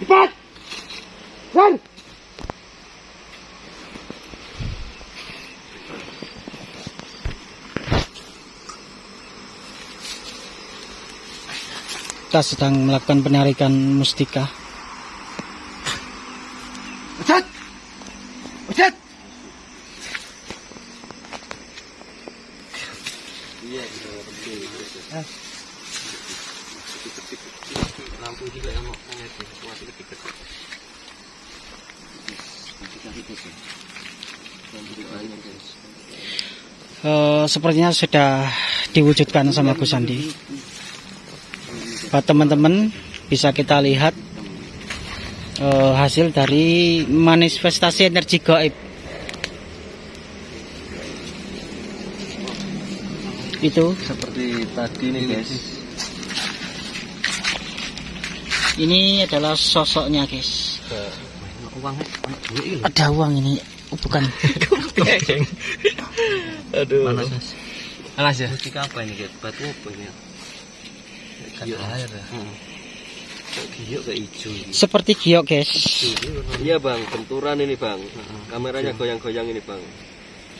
Cepat! Jan! Kita sedang melakukan penarikan mustika. Ujat! Ujat! lampu juga yang mau ngisi masih kecil Eh, sepertinya sudah diwujudkan sama Gus Sandi. Buat teman-teman bisa kita lihat eh, hasil dari manifestasi energi gaib. Itu seperti tadi nih guys ini adalah sosoknya guys. ini Ada uang ini, oh, bukan. aduh. Panas, Mas. Panas ya? mustika apa ini guys batu apa ini? Giok air ya? Kok giok kayak hijau ini? Seperti giok guys. iya bang. Benturan ini bang. Kameranya goyang-goyang ini bang.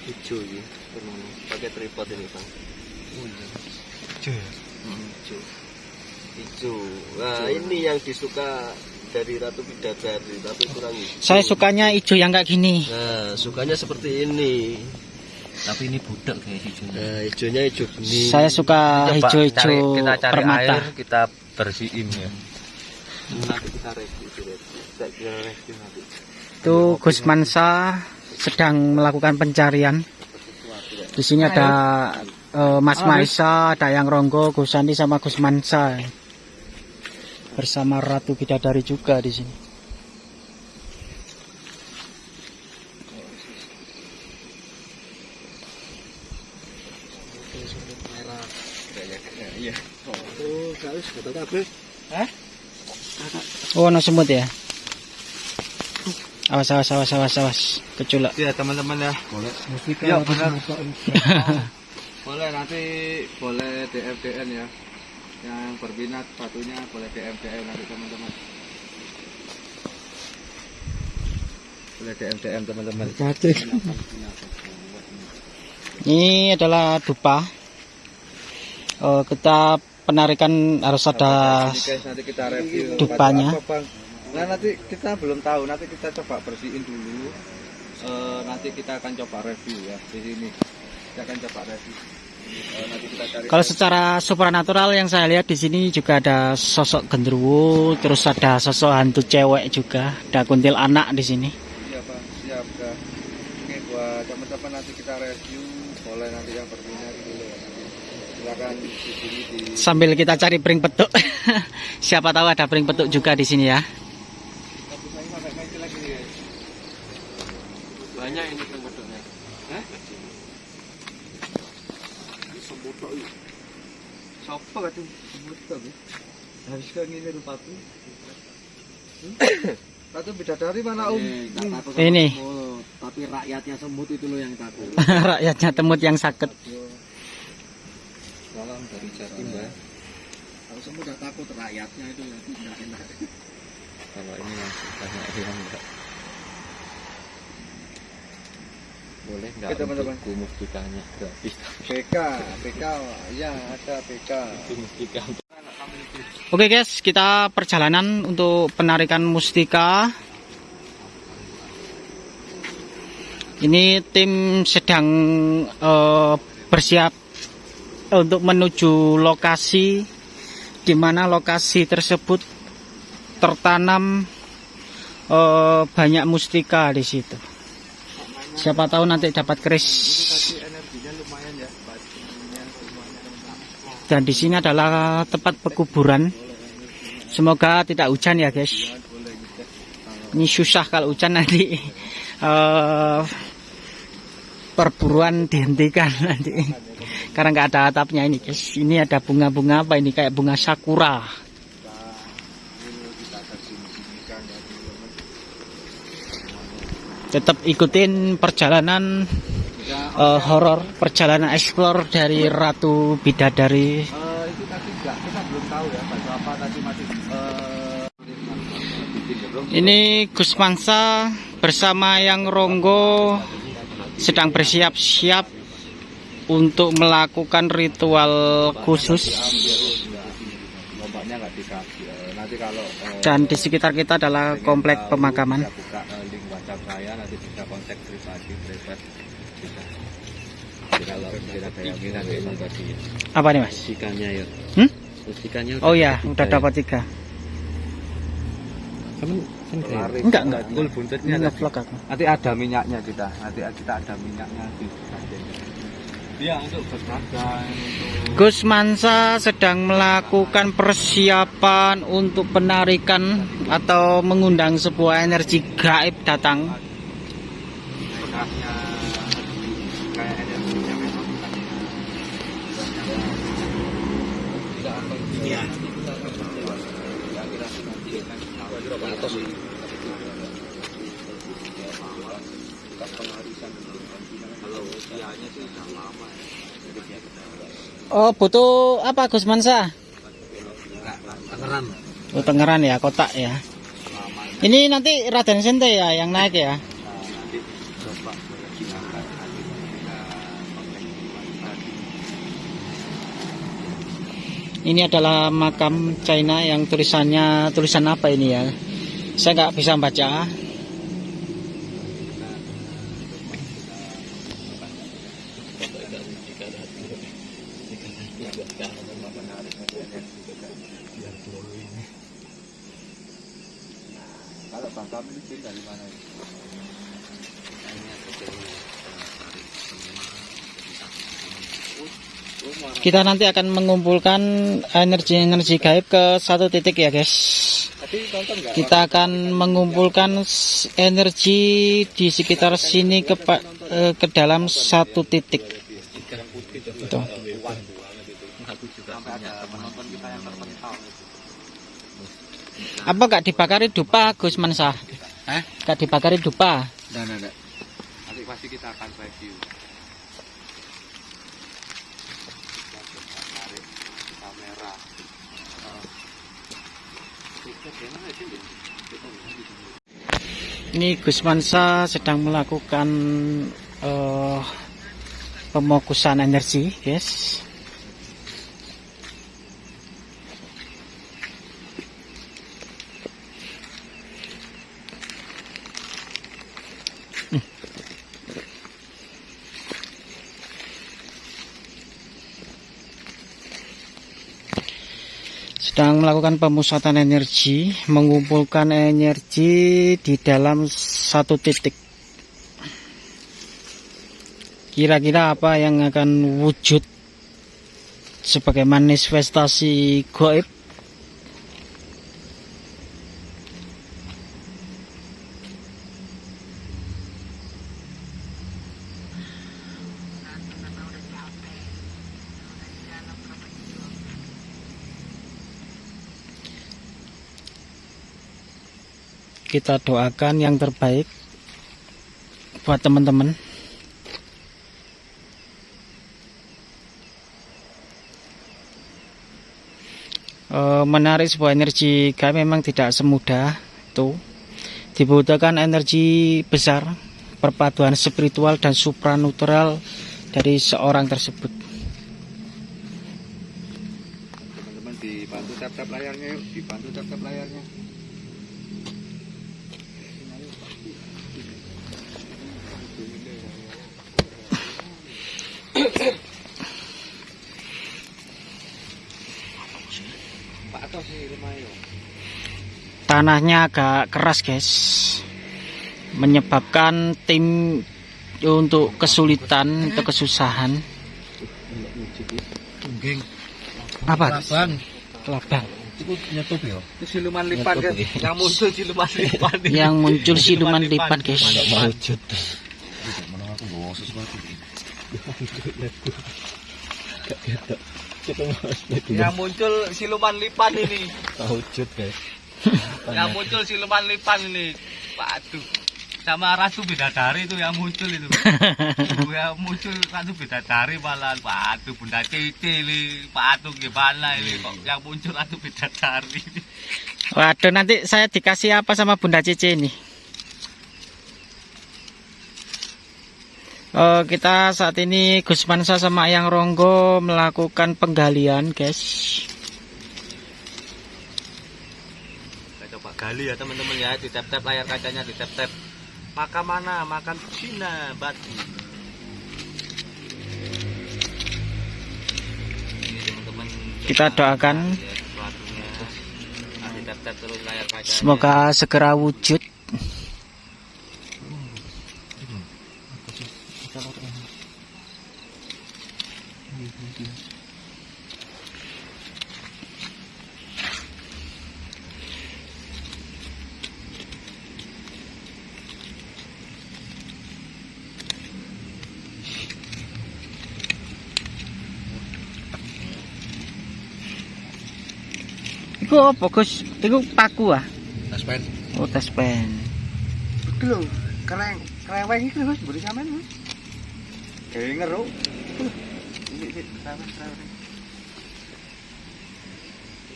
Hijau ini. Pakai tripod ini bang. Hijau hijau. Nah ini yang disuka dari Ratu Bidadari tapi kurang hijau. Saya sukanya hijau yang kayak gini. nah sukanya seperti ini tapi ini budak kayak hijaunya nah hijaunya hijau bening Saya suka hijau-hijau kita cari permata. air kita bersihin ya nanti kita review kita kita kira review nanti Itu Gus Mansa sedang melakukan pencarian. Di sini ada eh, Mas Maisa, ada yang Ronggo, Gus Sandi sama Gus Mansa. Bersama Ratu Bidadari juga di sini. Oh kata apa Oh, no semut ya. Awas, awas, awas, awas, awas. Keculak. ya teman-teman ya boleh ya benar Boleh nanti boleh DM DM ya. Yang berminat batunya boleh DM DM nanti teman-teman. boleh DM DM teman-teman Ini adalah dupa. Eh, kita penarikan harus ada Ini guys nanti kita review Dupanya. Nah nanti kita belum tahu nanti kita coba bersihin dulu. Eh, nanti kita akan coba review ya di sini. Kita akan coba review. Eh, nanti kita cari. Kalau secara supranatural yang saya lihat di sini juga ada sosok genderuwo, terus ada sosok hantu cewek juga, ada kuntil anak di sini. Iya Pak, siap Kak. Oke buat teman-teman nanti kita review. Boleh nanti yang berminat silakan di Sambil kita cari pring petuk. Siapa tahu ada pring petuk juga di sini ya. Banyak ini ini. Siapa kata semut kok ini? Rupaku. Hmm? Ratu bidadari mana om? Hmm. Ini tapi rakyatnya semut itu loh yang takut rakyatnya temut yang sakit. Salam dari Jatim ya. Kalau semut udah takut rakyatnya itu ya tidak enak. kalau ini masih banyak yang enggak boleh enggak Oke, teman-teman. mustikanya gratis BK, BK, ya ada BK. itu mustika Oke guys, kita perjalanan untuk penarikan mustika. Ini tim sedang eh, bersiap untuk menuju lokasi di mana lokasi tersebut tertanam eh, banyak mustika di situ. Siapa tahu nanti dapat keris. Dan di sini adalah tempat pekuburan. Semoga tidak hujan ya guys. Ini susah kalau hujan nanti eh, perburuan dihentikan nanti. Karena nggak ada atapnya ini guys. Ini ada bunga-bunga apa ini kayak bunga sakura. Tetap ikutin perjalanan eh, horor, perjalanan explore dari Ratu Bidadari. Eh, itu tadi enggak, kita belum tahu ya baju apa tadi masih eh Ini Gus Mansa bersama yang Ronggo sedang bersiap-siap untuk melakukan ritual khusus dikasih. Eh, Nanti kalau dan di sekitar kita adalah komplek pemakaman. eh, ya. Apa nih mas? Ya. Hmm? Oh ya, udah dapat tiga. Enggak, enggak. Full buntutnya. Nanti ada minyaknya kita. Nanti kita ada minyaknya di Iya untuk berdagang untuk Gus Mansa sedang melakukan persiapan untuk penarikan atau mengundang sebuah energi gaib datang. Oh, butuh apa Gus Mansa? Tangeran. Oh, Tangerang ya, kotak ya. Ini nanti Raden Sente ya yang naik ya. Ini adalah makam China yang tulisannya tulisan apa ini ya? Saya nggak bisa baca. Kita nanti akan mengumpulkan energi-energi gaib ke satu titik ya guys. Kita akan mengumpulkan energi di sekitar sini ke eh, ke dalam satu titik. Itu. Apa gak dibakari dupa Gus Mansa? Hah? Gak dibakari dupa? Nah, nah, nah. Nanti pasti kita akan review. Ini Gus Mansa sedang melakukan eh, pemokusan energi, guys. Sedang melakukan pemusatan energi, mengumpulkan energi di dalam satu titik. Kira-kira apa yang akan wujud sebagai manifestasi goib? Kita doakan yang terbaik buat teman-teman. Eh, menarik sebuah energi gaib memang tidak semudah itu. Dibutuhkan energi besar, perpaduan spiritual dan supranatural dari seorang tersebut. Teman-teman dibantu tap-tap layarnya yuk, dibantu tap-tap layarnya. Pak atas sih lumayan. Tanahnya agak keras, guys. Menyebabkan tim untuk kesulitan atau kesusahan. Apa? Bang, Kelabang. ya. Itu siluman lipan yang muncul siluman lipan. Yang muncul siluman lipat, guys. Wujud. Yang muncul siluman lipan ini. Wujud guys. Yang muncul siluman lipan ini. Waduh. sama Ratu Bidadari itu yang muncul itu. yang muncul Ratu Bidadari malah Waduh Bunda Cici ini Waduh gimana ini kok yang muncul Ratu Bidadari Waduh, nanti saya dikasih apa sama Bunda Cici ini? Oh, kita saat ini Gus Mansa sama Yang Ronggo melakukan penggalian, guys. Kita coba gali ya teman-teman ya Di tap-tap layar kacanya di tap-tap Maka mana? Makan Cina batu Ini teman-teman Kita doakan batunya. Nah, di tap-tap terus layar kacanya semoga segera wujud. Iku apa, Gus? Iku paku ah. Taspen. Oh, tes pen. Itu lho, kereng, kereweng iki Mas, beri sampean ini kereweng kereweng.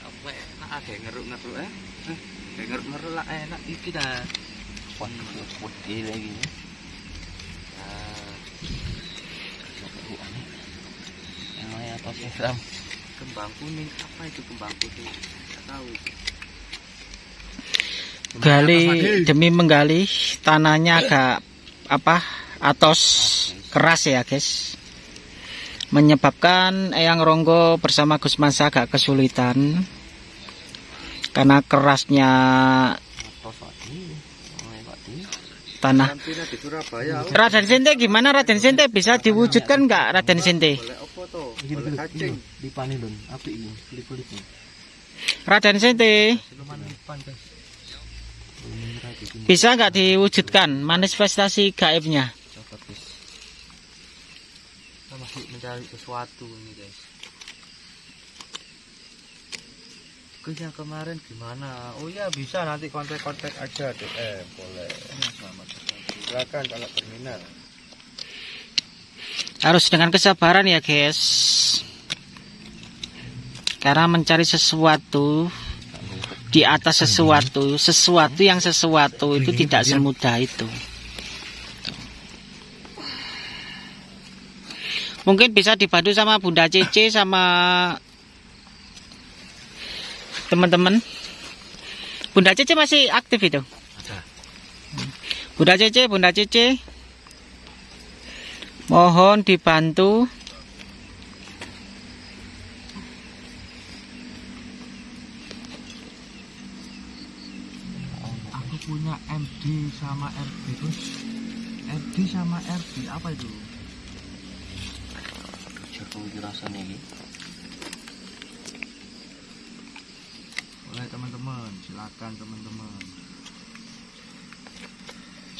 apa enak ada yang ngeruk-ngeruk eh ngeruk-ngeruk lah enak iki dah Waduh, putih lagi. Namanya apa sih, Ram? kembang kuning apa itu kembang kuning Gali demi menggali tanahnya agak apa? Atos keras ya, guys. Menyebabkan Eyang Ronggo bersama Gus Mansa agak kesulitan karena kerasnya tanah. Karantina di Surabaya. Raden Sente gimana Raden Sente bisa diwujudkan nggak Raden Sente? Raden Sente guys bisa nggak diwujudkan manifestasi gaibnya? kita masih mencari sesuatu ini guys Guys yang kemarin gimana? Oh ya bisa nanti kontak-kontak aja deh. Eh, boleh. Silakan kalau berminat. Harus dengan kesabaran ya guys. Karena mencari sesuatu di atas sesuatu, sesuatu yang sesuatu itu tidak semudah itu. Mungkin bisa dibantu sama Bunda Cece sama teman-teman. Bunda Cece masih aktif itu. Bunda Cece, Bunda Cece. Mohon dibantu Aku punya MD sama RB terus MD sama RB apa itu? Jokowi dirasanya ini. Boleh teman-teman, silakan teman-teman.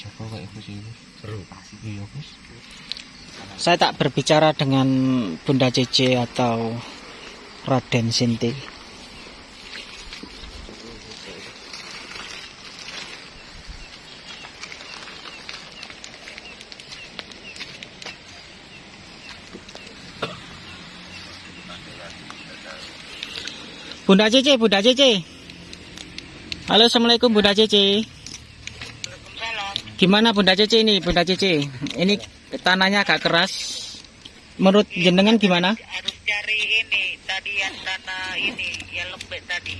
Jokowi kayak apa sih? Seru. Iya, Gus. Saya tak berbicara dengan Bunda Cece atau Raden Sinti. Bunda Cece, Bunda Cece. Halo, Assalamualaikum Bunda Cece. Gimana Bunda Cece ini, Bunda Cece? Ini tanahnya agak keras. Menurut jenengan gimana? harus cari ini tadi yang tanah ini yang lembek tadi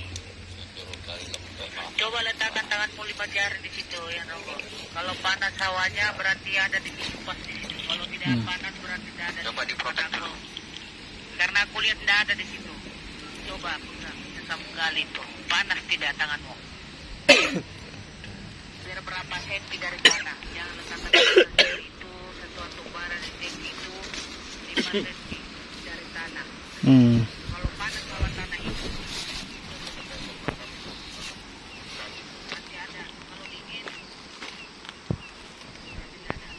coba letakkan tanganmu lima jari di situ ya Rogo kalau panas hawanya berarti ada di situ pas di situ kalau tidak Hmm. panas berarti tidak ada coba dulu karena aku lihat tidak ada di situ coba kali itu. Panas tidak tanganmu biar berapa senti dari tanah jangan letakkan itu sesuatu barang yang itu lima senti dari tanah Hmm. kalau panas bawah tanah itu masih ada kalau dingin tidak ada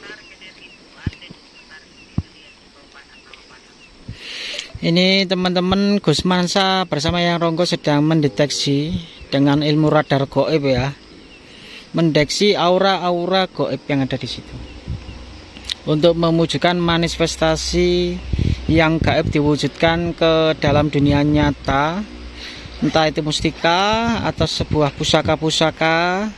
tarik ke dari situ ada itu tarik ke situ lihat kalau panas kalau panas Ini teman-teman Gus Mansa bersama Yang Ronggo sedang mendeteksi dengan ilmu radar goib ya. mendeteksi aura-aura goib yang ada di situ. Untuk mewujudkan manifestasi yang gaib diwujudkan ke dalam dunia nyata, entah itu mustika atau sebuah pusaka-pusaka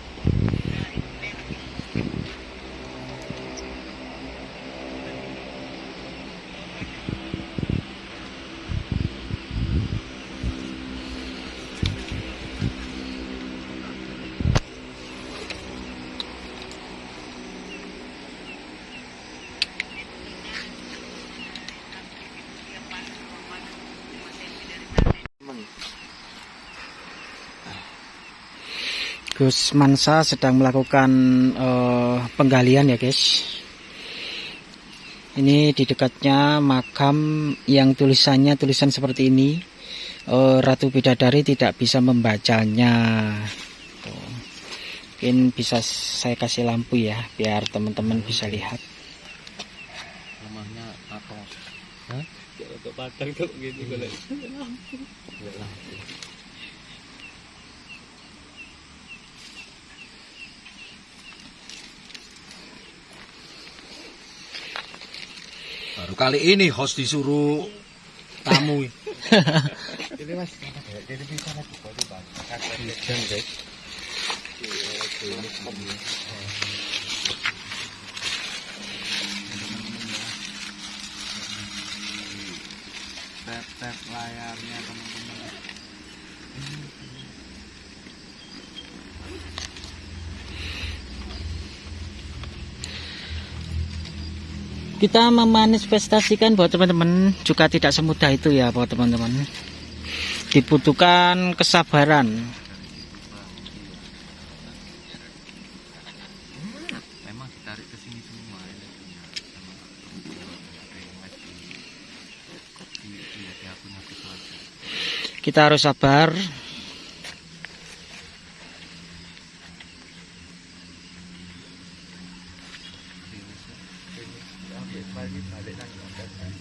Gus Mansa sedang melakukan eh, penggalian ya guys. Ini di dekatnya makam yang tulisannya tulisan seperti ini. Eh, Ratu Bidadari tidak bisa membacanya. Tuh. Mungkin bisa saya kasih lampu ya biar teman-teman bisa lihat. Rumahnya atos. Untuk padang gitu kalau Enggak lampu. Baru kali ini host disuruh tamu. Ini mas, jadi bisa lagi baru bang. Hujan guys. Tap tap layarnya teman-teman. Kita memanifestasikan buat teman-teman juga tidak semudah itu ya buat teman-teman. Dibutuhkan kesabaran. gitu Kita harus sabar.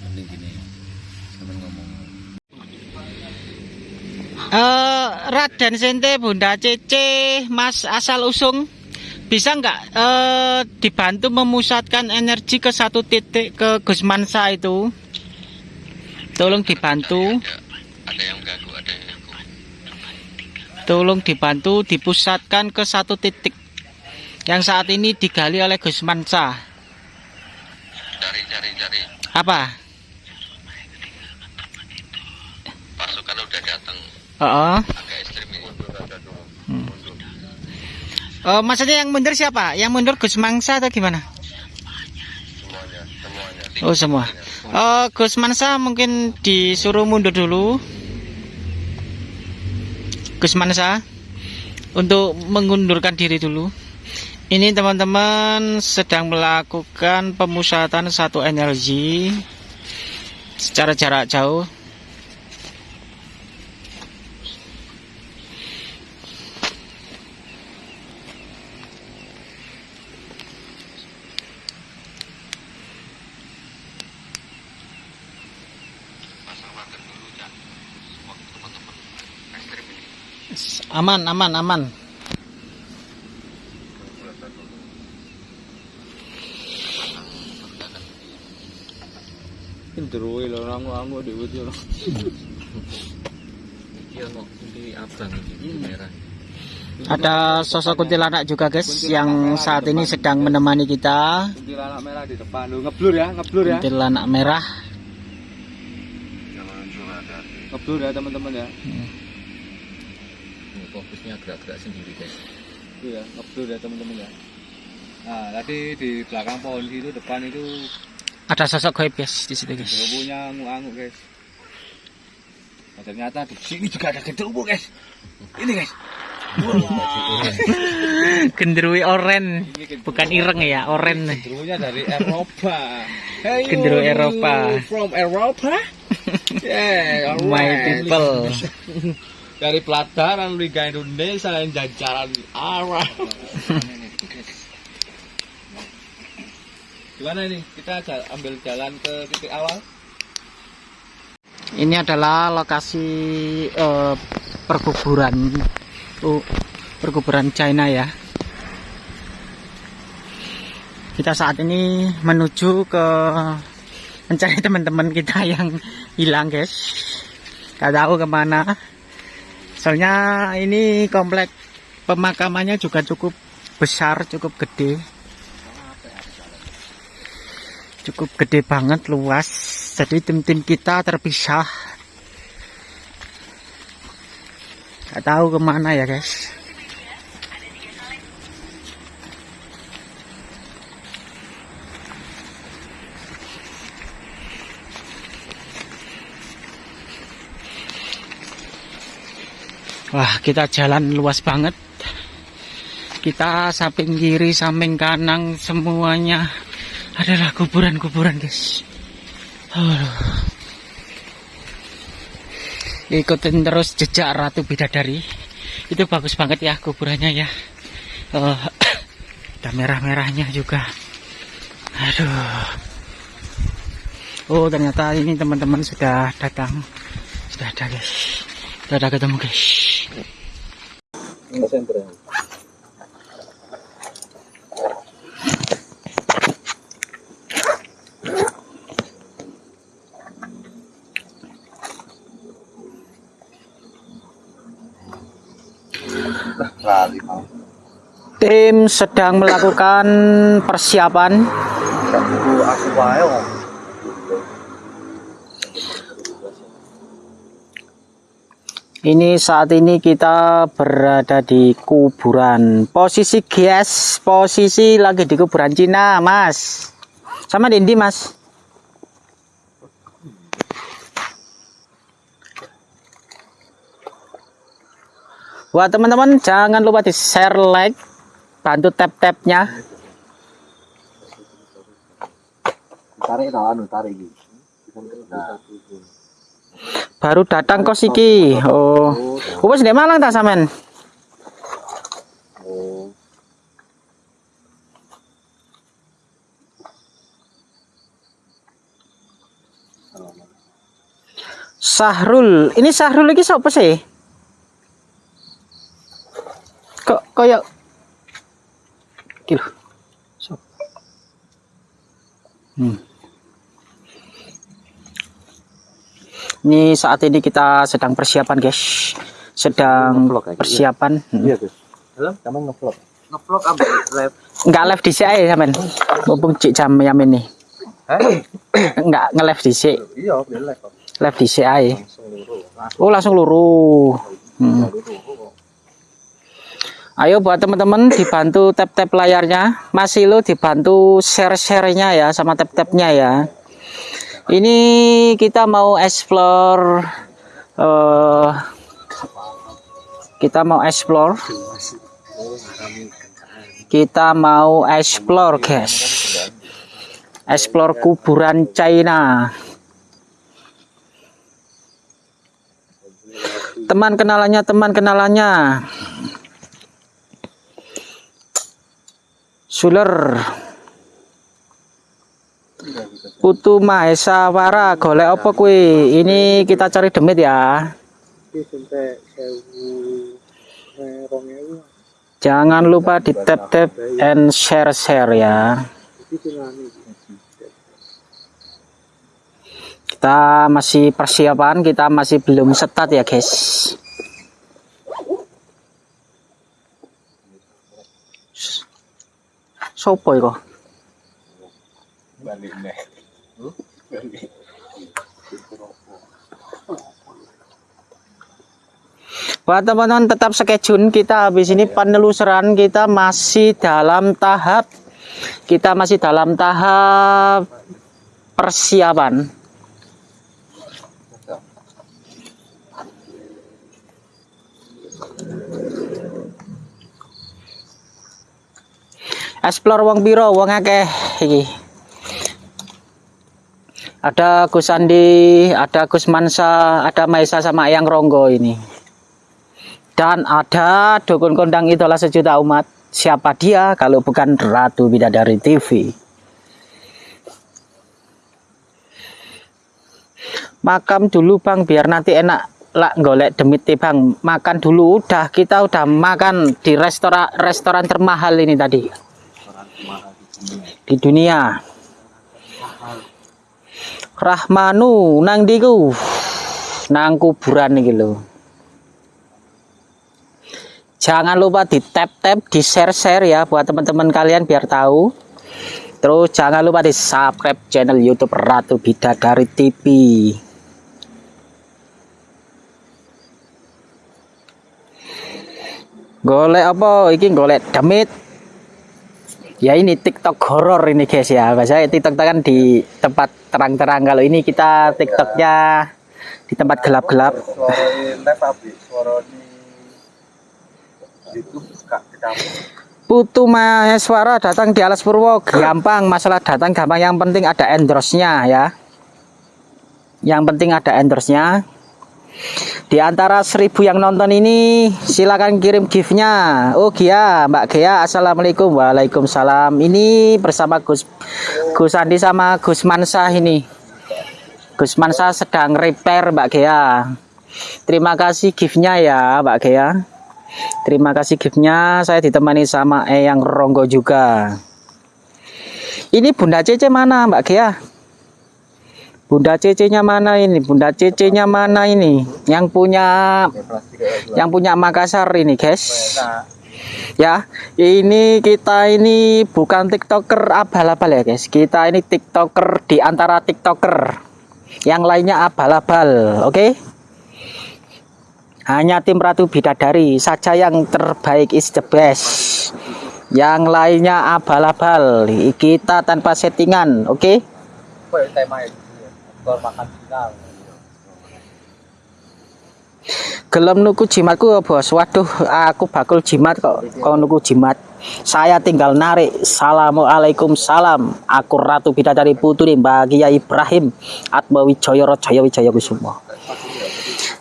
Mending gini. Sampai ngomong. Eh, Raden Sente, Bunda Cece, Mas asal usung, bisa nggak eh, dibantu memusatkan energi ke satu titik ke Gus Mansa itu? Tolong dibantu, Ada yang ganggu, ada yang ganggu. tolong dibantu dipusatkan ke satu titik yang saat ini digali oleh Gus Mansa. Cari, cari, cari. Apa? Pasukan udah Agak ekstrim ini. oh, maksudnya yang mundur siapa? Yang mundur Gus Mansa atau gimana? Semuanya, semuanya. Oh semua. Oh, Gus Mansa mungkin disuruh mundur dulu. Gus Mansa untuk mengundurkan diri dulu. Ini teman-teman sedang melakukan pemusatan satu energi secara jarak jauh. Pasang wagen dulu, Cak. Semua teman-teman ekstrim ini. Aman, aman, aman. Lho rangu-rangu dhewe iki lho. Iya kok ini abang ini merah. Ada sosok kuntilanak juga guys yang saat ini sedang menemani kita. Kuntilanak merah di depan. Lho ngeblur ya, ngeblur ya. Kuntilanak merah. Ngeblur ya teman-teman ya. Ini fokusnya gerak-gerak sendiri guys. Itu ya, ngeblur ya teman-teman ya. Nah, tadi di belakang pohon itu depan itu Ada sosok gaib guys di situ guys. genderuwonya ngangu-ngangu guys. Nah, ternyata di sini juga ada genderuwo guys. Ini guys. Genderuwo oren, bukan ireng ya, oren. Genderuwonya dari Eropa. Hey, Eropa. From Eropa? Yeah, My people. Dari pelataran Liga Indonesia yang jajaran arah. Gimana ini? Kita ambil jalan ke titik awal. Ini adalah lokasi eh, perkuburan oh, perkuburan China ya. kita saat ini menuju ke mencari teman-teman kita yang hilang guys gak tahu ke mana soalnya ini komplek pemakamannya juga cukup besar cukup gede. Cukup gede banget luas. Jadi tim-tim kita terpisah. Gak tahu ke mana ya guys Wah, kita jalan luas banget. Kita samping kiri, samping kanan semuanya adalah kuburan-kuburan, guys. Aduh. Ikutin terus jejak Ratu Bidadari. Itu bagus banget ya kuburannya ya. Eh, ada merah-merahnya juga. Aduh. Oh, ternyata ini teman-teman sudah datang. Sudah ada, guys. Ada ketemu, guys. Mau. Tim sedang melakukan persiapan Aku aku wae kok. Ini saat ini kita berada di kuburan. Posisi guys, posisi lagi di kuburan Cina, Mas. Sama Dendi, Mas. Wah, teman-teman, jangan lupa di share, like, bantu tap-tapnya. Tarik ta anu tarik iki. Baru datang kos iki. Oh. Wes ndek Malang ta sampean? oh. Sahrul. Ini Sahrul iki sapa sih? Kok lho. Sop. Hmm. Ini saat ini kita sedang persiapan, guys. Sedang iya. persiapan. Hmm. Iya, Gus. Halo, kamu ngevlog. Ngevlog ambek live. Enggak live di sini sampean. Mumpung cik jam jam ini. Hah? Enggak nge-live di sini. Iya, live kok. Live di sini ae. Langsung luru. Oh, langsung luru. Hmm. Luru kok. Ayo buat teman-teman dibantu tap-tap layarnya. Masih lo dibantu share-share-nya ya sama tap-tapnya ya. Ini kita mau explore eh kita mau explore. Kita mau explore guys. Explore kuburan China. Teman kenalannya teman kenalannya. Suler Putu Mahesa Wara golek apa kuwi? Ini kita cari demit ya. Jangan lupa di tap tap and share share ya. Kita masih persiapan, kita masih belum setat ya guys. Sopo iku? Balik. Buat teman-teman tetap skejun kita habis ini penelusuran kita masih dalam tahap kita masih dalam tahap persiapan. Explore wong piro wong akeh iki. Ada Gus Andi, ada Gus Mansa, ada Maisa sama Yang Ronggo ini. Dan ada dukun kondang idola sejuta umat. Siapa dia kalau bukan Ratu Bidadari TV? Makam dulu bang, biar nanti enak lah golek demit teh, bang. Makan dulu udah kita udah makan di restoran restoran termahal ini tadi. di dunia. Rahmanu nang diku nang kuburan iki lho. Jangan lupa di tap-tap, di share-share ya buat teman-teman kalian biar tahu. Terus jangan lupa di subscribe channel YouTube Ratu Bidadari TV. Golek apa? Iki golek demit. Ya ini TikTok horor ini guys ya. Biasanya TikTok kan di tempat terang-terang. Kalau ini kita TikToknya di tempat gelap-gelap. Putu Maheswara datang di Alas Purwo gampang masalah datang gampang yang penting ada endorse-nya ya yang penting ada endorse-nya di antara seribu yang nonton ini silakan kirim gift-nya oh Gia Mbak Gia Assalamualaikum Waalaikumsalam ini bersama Gus Gus Andi sama Gus Mansa ini Gus Mansa sedang repair Mbak Gia terima kasih gift-nya ya Mbak Gia Terima kasih giftnya. Saya ditemani sama Eyang Ronggo juga. Ini Bunda Cece mana, Mbak Gia? Bunda Cece-nya mana ini? Bunda Cece-nya mana ini? Yang punya yang punya Makassar ini, guys. Ya, ini kita ini bukan TikToker abal-abal ya, guys. Kita ini TikToker di antara TikToker. Yang lainnya abal-abal, oke? Hanya tim Ratu Bidadari saja yang terbaik is the best. Yang lainnya abal-abal. Kita tanpa settingan, oke? Apa ya? Skor makan final. Gelem nuku jimatku ya, Bos. Waduh, aku bakul jimat kok. Kau nuku jimat. Saya tinggal narik. Assalamualaikum salam. Aku Ratu Bidadari Putri Mbak Kia Ibrahim Atmawi Joyo Jaya Wijaya Kusumo.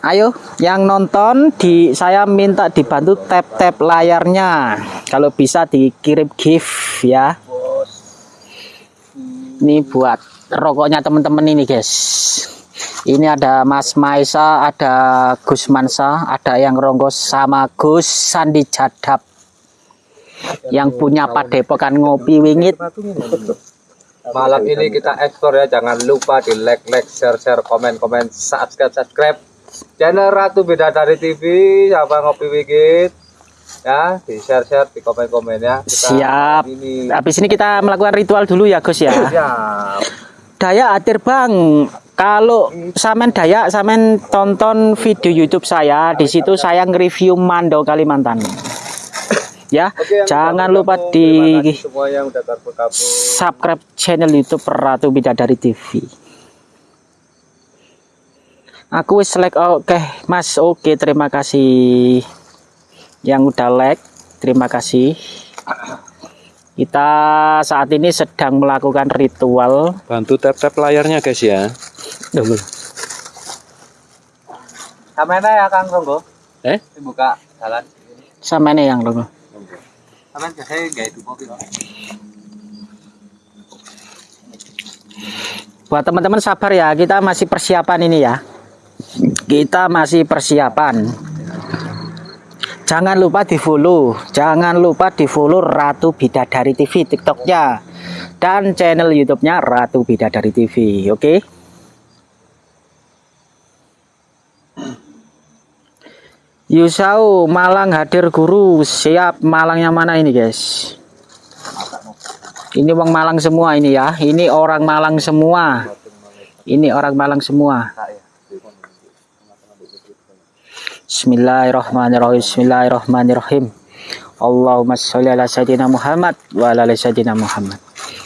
Ayo yang nonton di saya minta dibantu tap-tap layarnya. Kalau bisa dikirim gift ya. Ini buat rokoknya teman-teman ini, guys. Ini ada Mas Maisa, ada Gus Mansa, ada yang Ronggo sama Gus Sandi Jadap. Yang punya padepokan ngopi wingit. Malam ini kita ekspor ya, jangan lupa di like, like, share, share, komen, komen, subscribe, subscribe. Channel Ratu Bidadari TV, siapa ngopi wigit, ya di share, share, di komen, komen ya. Kita Siap. Ini Habis ini kita melakukan ritual dulu ya, Gus ya. siap. Daya Atir Bang, kalau samen Daya samen tonton video YouTube saya, di situ saya nge-review Mando Kalimantan. Ya, Oke, jangan lupa di subscribe channel YouTube Ratu Bidadari TV. Aku wis like oke, Mas. Oke, terima kasih yang udah like. Terima kasih. Kita saat ini sedang melakukan ritual Bantu tap-tap layarnya guys ya. Duh, Samena ya Kang Ronggo. Eh? Dibuka jalan. sama ini yang logo. Sampean saya enggak itu kok. Buat teman-teman sabar ya, kita masih persiapan ini ya. Kita masih persiapan. Jangan lupa di follow, jangan lupa di follow Ratu Bidadari TV TikToknya dan channel YouTube-nya Ratu Bidadari TV, oke? Yusau Malang hadir guru. Siap Malangnya mana ini guys? Ini wong Malang semua ini ya. Ini orang Malang semua. Ini orang Malang semua Bismillahirrahmanirrahim Bismillahirrahmanirrahim Allahumma sholli ala sayyidina Muhammad wa ala ali sayyidina Muhammad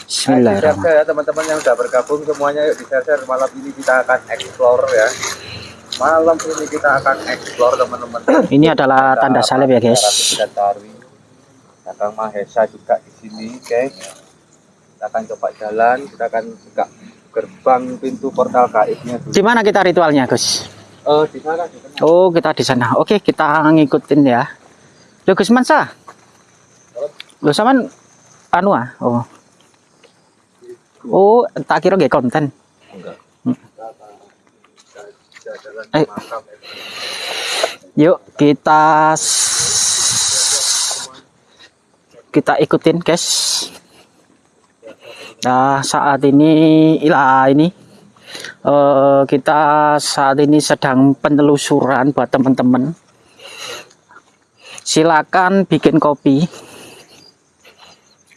Bismillahirrahmanirrahim ya teman-teman yang udah bergabung semuanya yuk di share malam ini kita akan explore ya. Malam ini kita akan explore teman-teman. ini adalah tanda salib ya guys. Kakang Mahesa juga di sini, guys. Kita akan coba jalan, kita akan buka gerbang pintu portal gaibnya dulu. di mana kita ritualnya Gus Oh, di sana di sana. Oh kita di sana. Oke kita ngikutin ya. Loh Gus Mansa Loh saman anu ah oh. Oh tak kira gak konten. Eh. Yuk kita kita ikutin guys. Nah, saat ini ilah ini eh, kita saat ini sedang penelusuran buat teman-teman. Silakan bikin kopi.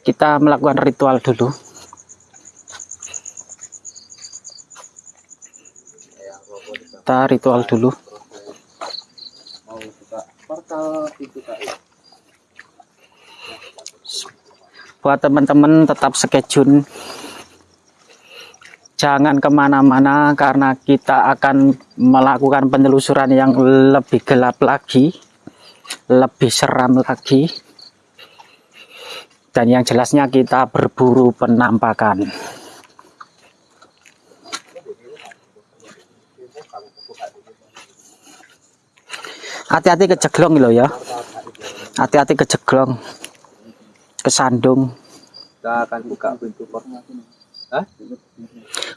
Kita melakukan ritual dulu. Kita ritual dulu. buat teman-teman tetap skejun jangan ke mana-mana karena kita akan melakukan penelusuran yang lebih gelap lagi lebih seram lagi. Dan yang jelasnya kita berburu penampakan. Hati-hati kejeglong loh ya. Hati-hati kejeglong kesandung kita akan buka pintu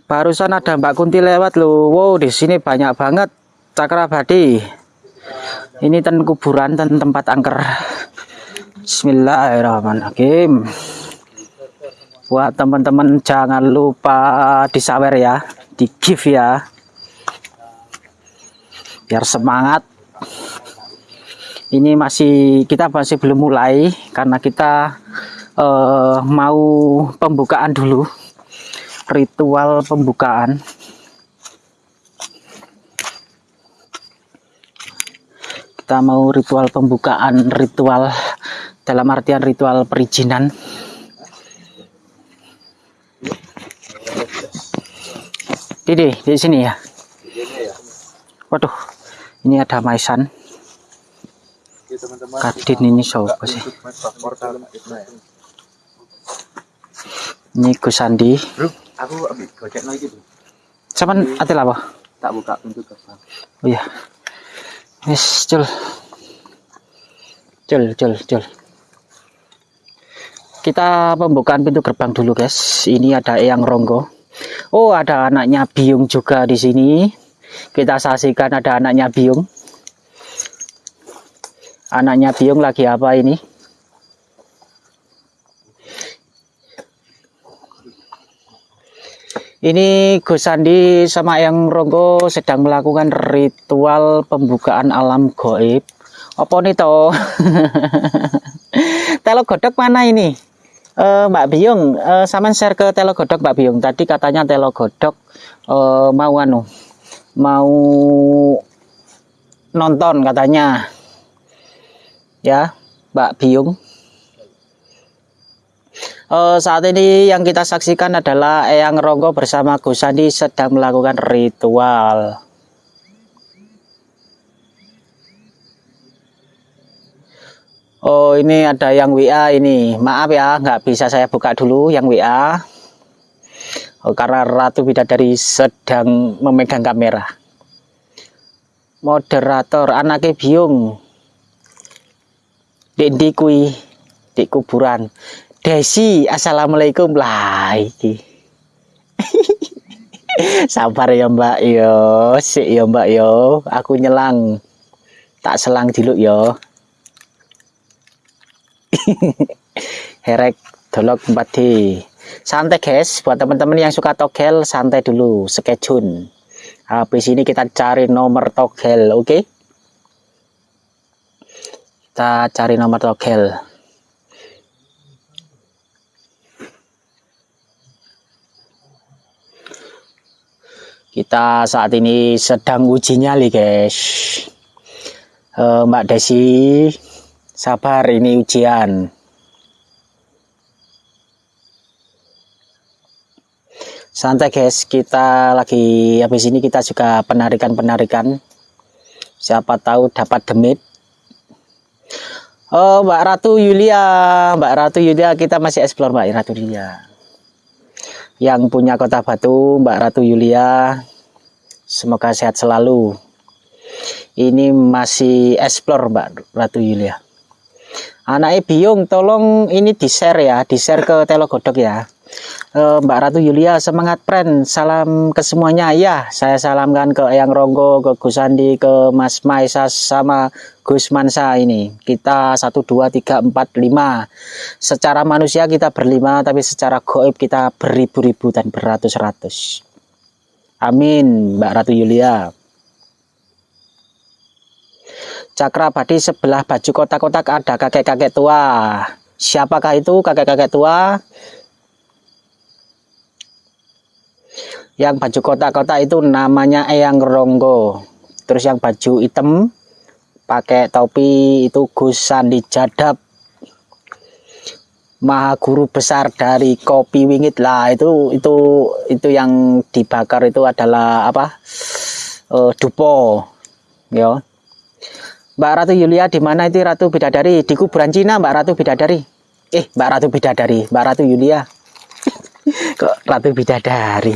Barusan ada Mbak Kunti lewat loh. Wow, di sini banyak banget cakrabadi. Ini ten kuburan ten tempat angker. Bismillahirrahmanirrahim. Buat teman-teman jangan lupa disawer ya, di give ya. Biar semangat. Ini masih kita masih belum mulai karena kita eh, mau pembukaan dulu ritual pembukaan. Kita mau ritual pembukaan ritual dalam artian ritual perizinan. Ini di sini ya. Waduh ini ada maisan. Kadin ini siapa sih? Ini Gus Sandi bro aku ambil gojek lagi bro cuman atil apa tak buka pintu gerbang Oh iya. Wis, cul. Cul, cul, cul. Kita pembukaan pintu gerbang dulu, guys. Ini ada Eyang Ronggo. Oh, ada anaknya Biung juga di sini. Kita saksikan ada anaknya Biung. Anaknya Biung lagi apa ini? Ini Gus Sandi sama yang Ronggo sedang melakukan ritual pembukaan alam goib. Apa nih toh? Telo godok mana ini? Eh, Mbak Biung, eh, sama share ke Telo godok Mbak Biung. Tadi katanya Telo godok eh, mau anu, mau nonton katanya. Ya, Mbak Biung. Eh, saat ini yang kita saksikan adalah Eyang Ronggo bersama Gus Sandi sedang melakukan ritual. Oh ini ada yang WA ini. Maaf ya, nggak bisa saya buka dulu yang WA. Oh, karena Ratu Bidadari sedang memegang kamera. Moderator anaknya biung. Dek ndi kuwi? Di kuburan. Desi, assalamualaikum lah iki. Sabar ya Mbak yo, sik ya Mbak yo, aku nyelang. Tak selang dulu yo. Herek dolok 4D. Santai guys, buat teman-teman yang suka togel, santai dulu, skejun. Habis ini kita cari nomor togel, oke? Kita cari nomor togel. Kita saat ini sedang uji nyali guys. Eh, Mbak Desi, sabar ini ujian. Santai guys, kita lagi habis ini kita juga penarikan-penarikan. Siapa tahu dapat demit. Oh, Mbak Ratu Yulia, Mbak Ratu Yulia kita masih explore Mbak Ratu Yulia yang punya kota Batu, Mbak Ratu Yulia. Semoga sehat selalu. Ini masih explore Mbak Ratu Yulia. Anaknya Biung, tolong ini di-share ya, di-share ke Telo Godok ya. Eh, Mbak Ratu Yulia semangat friend salam ke semuanya ya saya salamkan ke Eyang Ronggo ke Gus Andi ke Mas Maisa sama Gus Mansa ini kita satu dua tiga empat lima secara manusia kita berlima tapi secara goib kita beribu-ribu dan beratus-ratus amin Mbak Ratu Yulia. Cakra Badi sebelah baju kotak-kotak ada kakek-kakek tua. Siapakah itu kakek-kakek tua? Yang baju kotak-kotak itu namanya Eyang Ronggo. Terus yang baju hitam pakai topi itu Gus Sandi Jadap Maha Guru besar dari Kopi Wingit. Lah itu itu itu yang dibakar itu adalah apa? Eh, dupo. Ya. Mbak Ratu Yulia di mana itu Ratu Bidadari? Di kuburan Cina Mbak Ratu Bidadari. Eh Mbak Ratu Bidadari. Mbak Ratu Yulia. Kok Ratu Bidadari?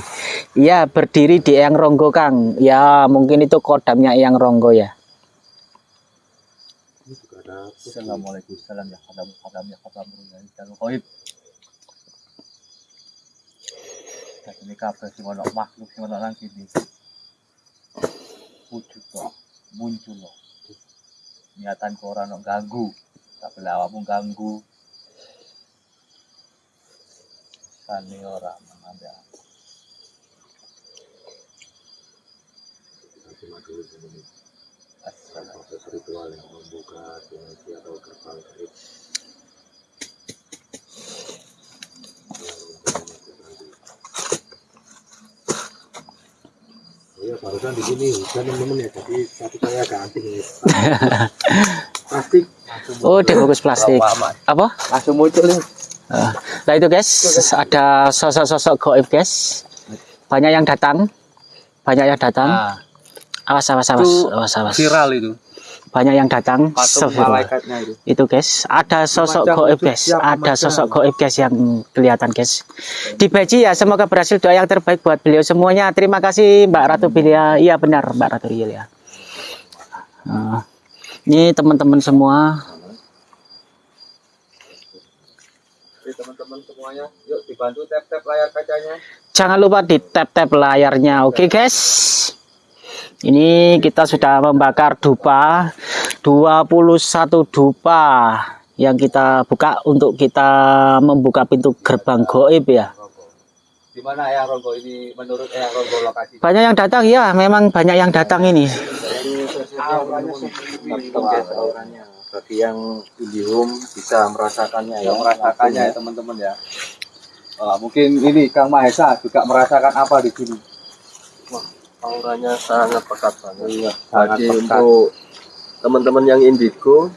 Iya berdiri di Eyang Ronggo Kang. Ya mungkin itu kodamnya Eyang Ronggo ya Assalamualaikum salam ya kadam kadam ya kadam ya kadam koib. Dan ini kabeh sing ono makhluk sing ono nang kene. Wujud kok muncul loh. Niatan kok ora ono ganggu. Tapi lah awakmu ganggu. Sane ora menanda. proses ritual yang membuka dimensi atau gerbang gaib Iya, barusan di sini hujan teman-teman ya, jadi tadi saya ganti nih. Plastik. oh dibungkus plastik apa Langsung muncul nih. Ah, Nah itu guys, ada sosok-sosok goib guys. Banyak yang datang, banyak yang datang. Nah, Awas, awas, awas, awas, awas. viral itu. Banyak yang datang. Malaikatnya itu. Itu guys, ada sosok Macam goib guys, ada sosok goib guys yang kelihatan guys. Di Beji ya, semoga berhasil doa yang terbaik buat beliau semuanya. Terima kasih Mbak Ratu Bilia. Iya benar Mbak Ratu Bilia. Ah, ini teman-teman semua teman-teman semuanya, yuk dibantu tap-tap layar kacanya. Jangan lupa di tap-tap layarnya, oke guys. Ini kita sudah membakar dupa 21 dupa yang kita buka untuk kita membuka pintu gerbang goib ya. Di mana Eyang Ronggo ini menurut Eyang Ronggo lokasi? Banyak yang datang ya, memang banyak yang datang ini. bagi yang Indihome bisa merasakannya ya yang merasakannya ya teman-teman ya. Mungkin ini Kang Mahesa juga merasakan apa di sini? Auranya sangat pekat banget Iya, sangat jadi pekat. untuk teman-teman yang indigo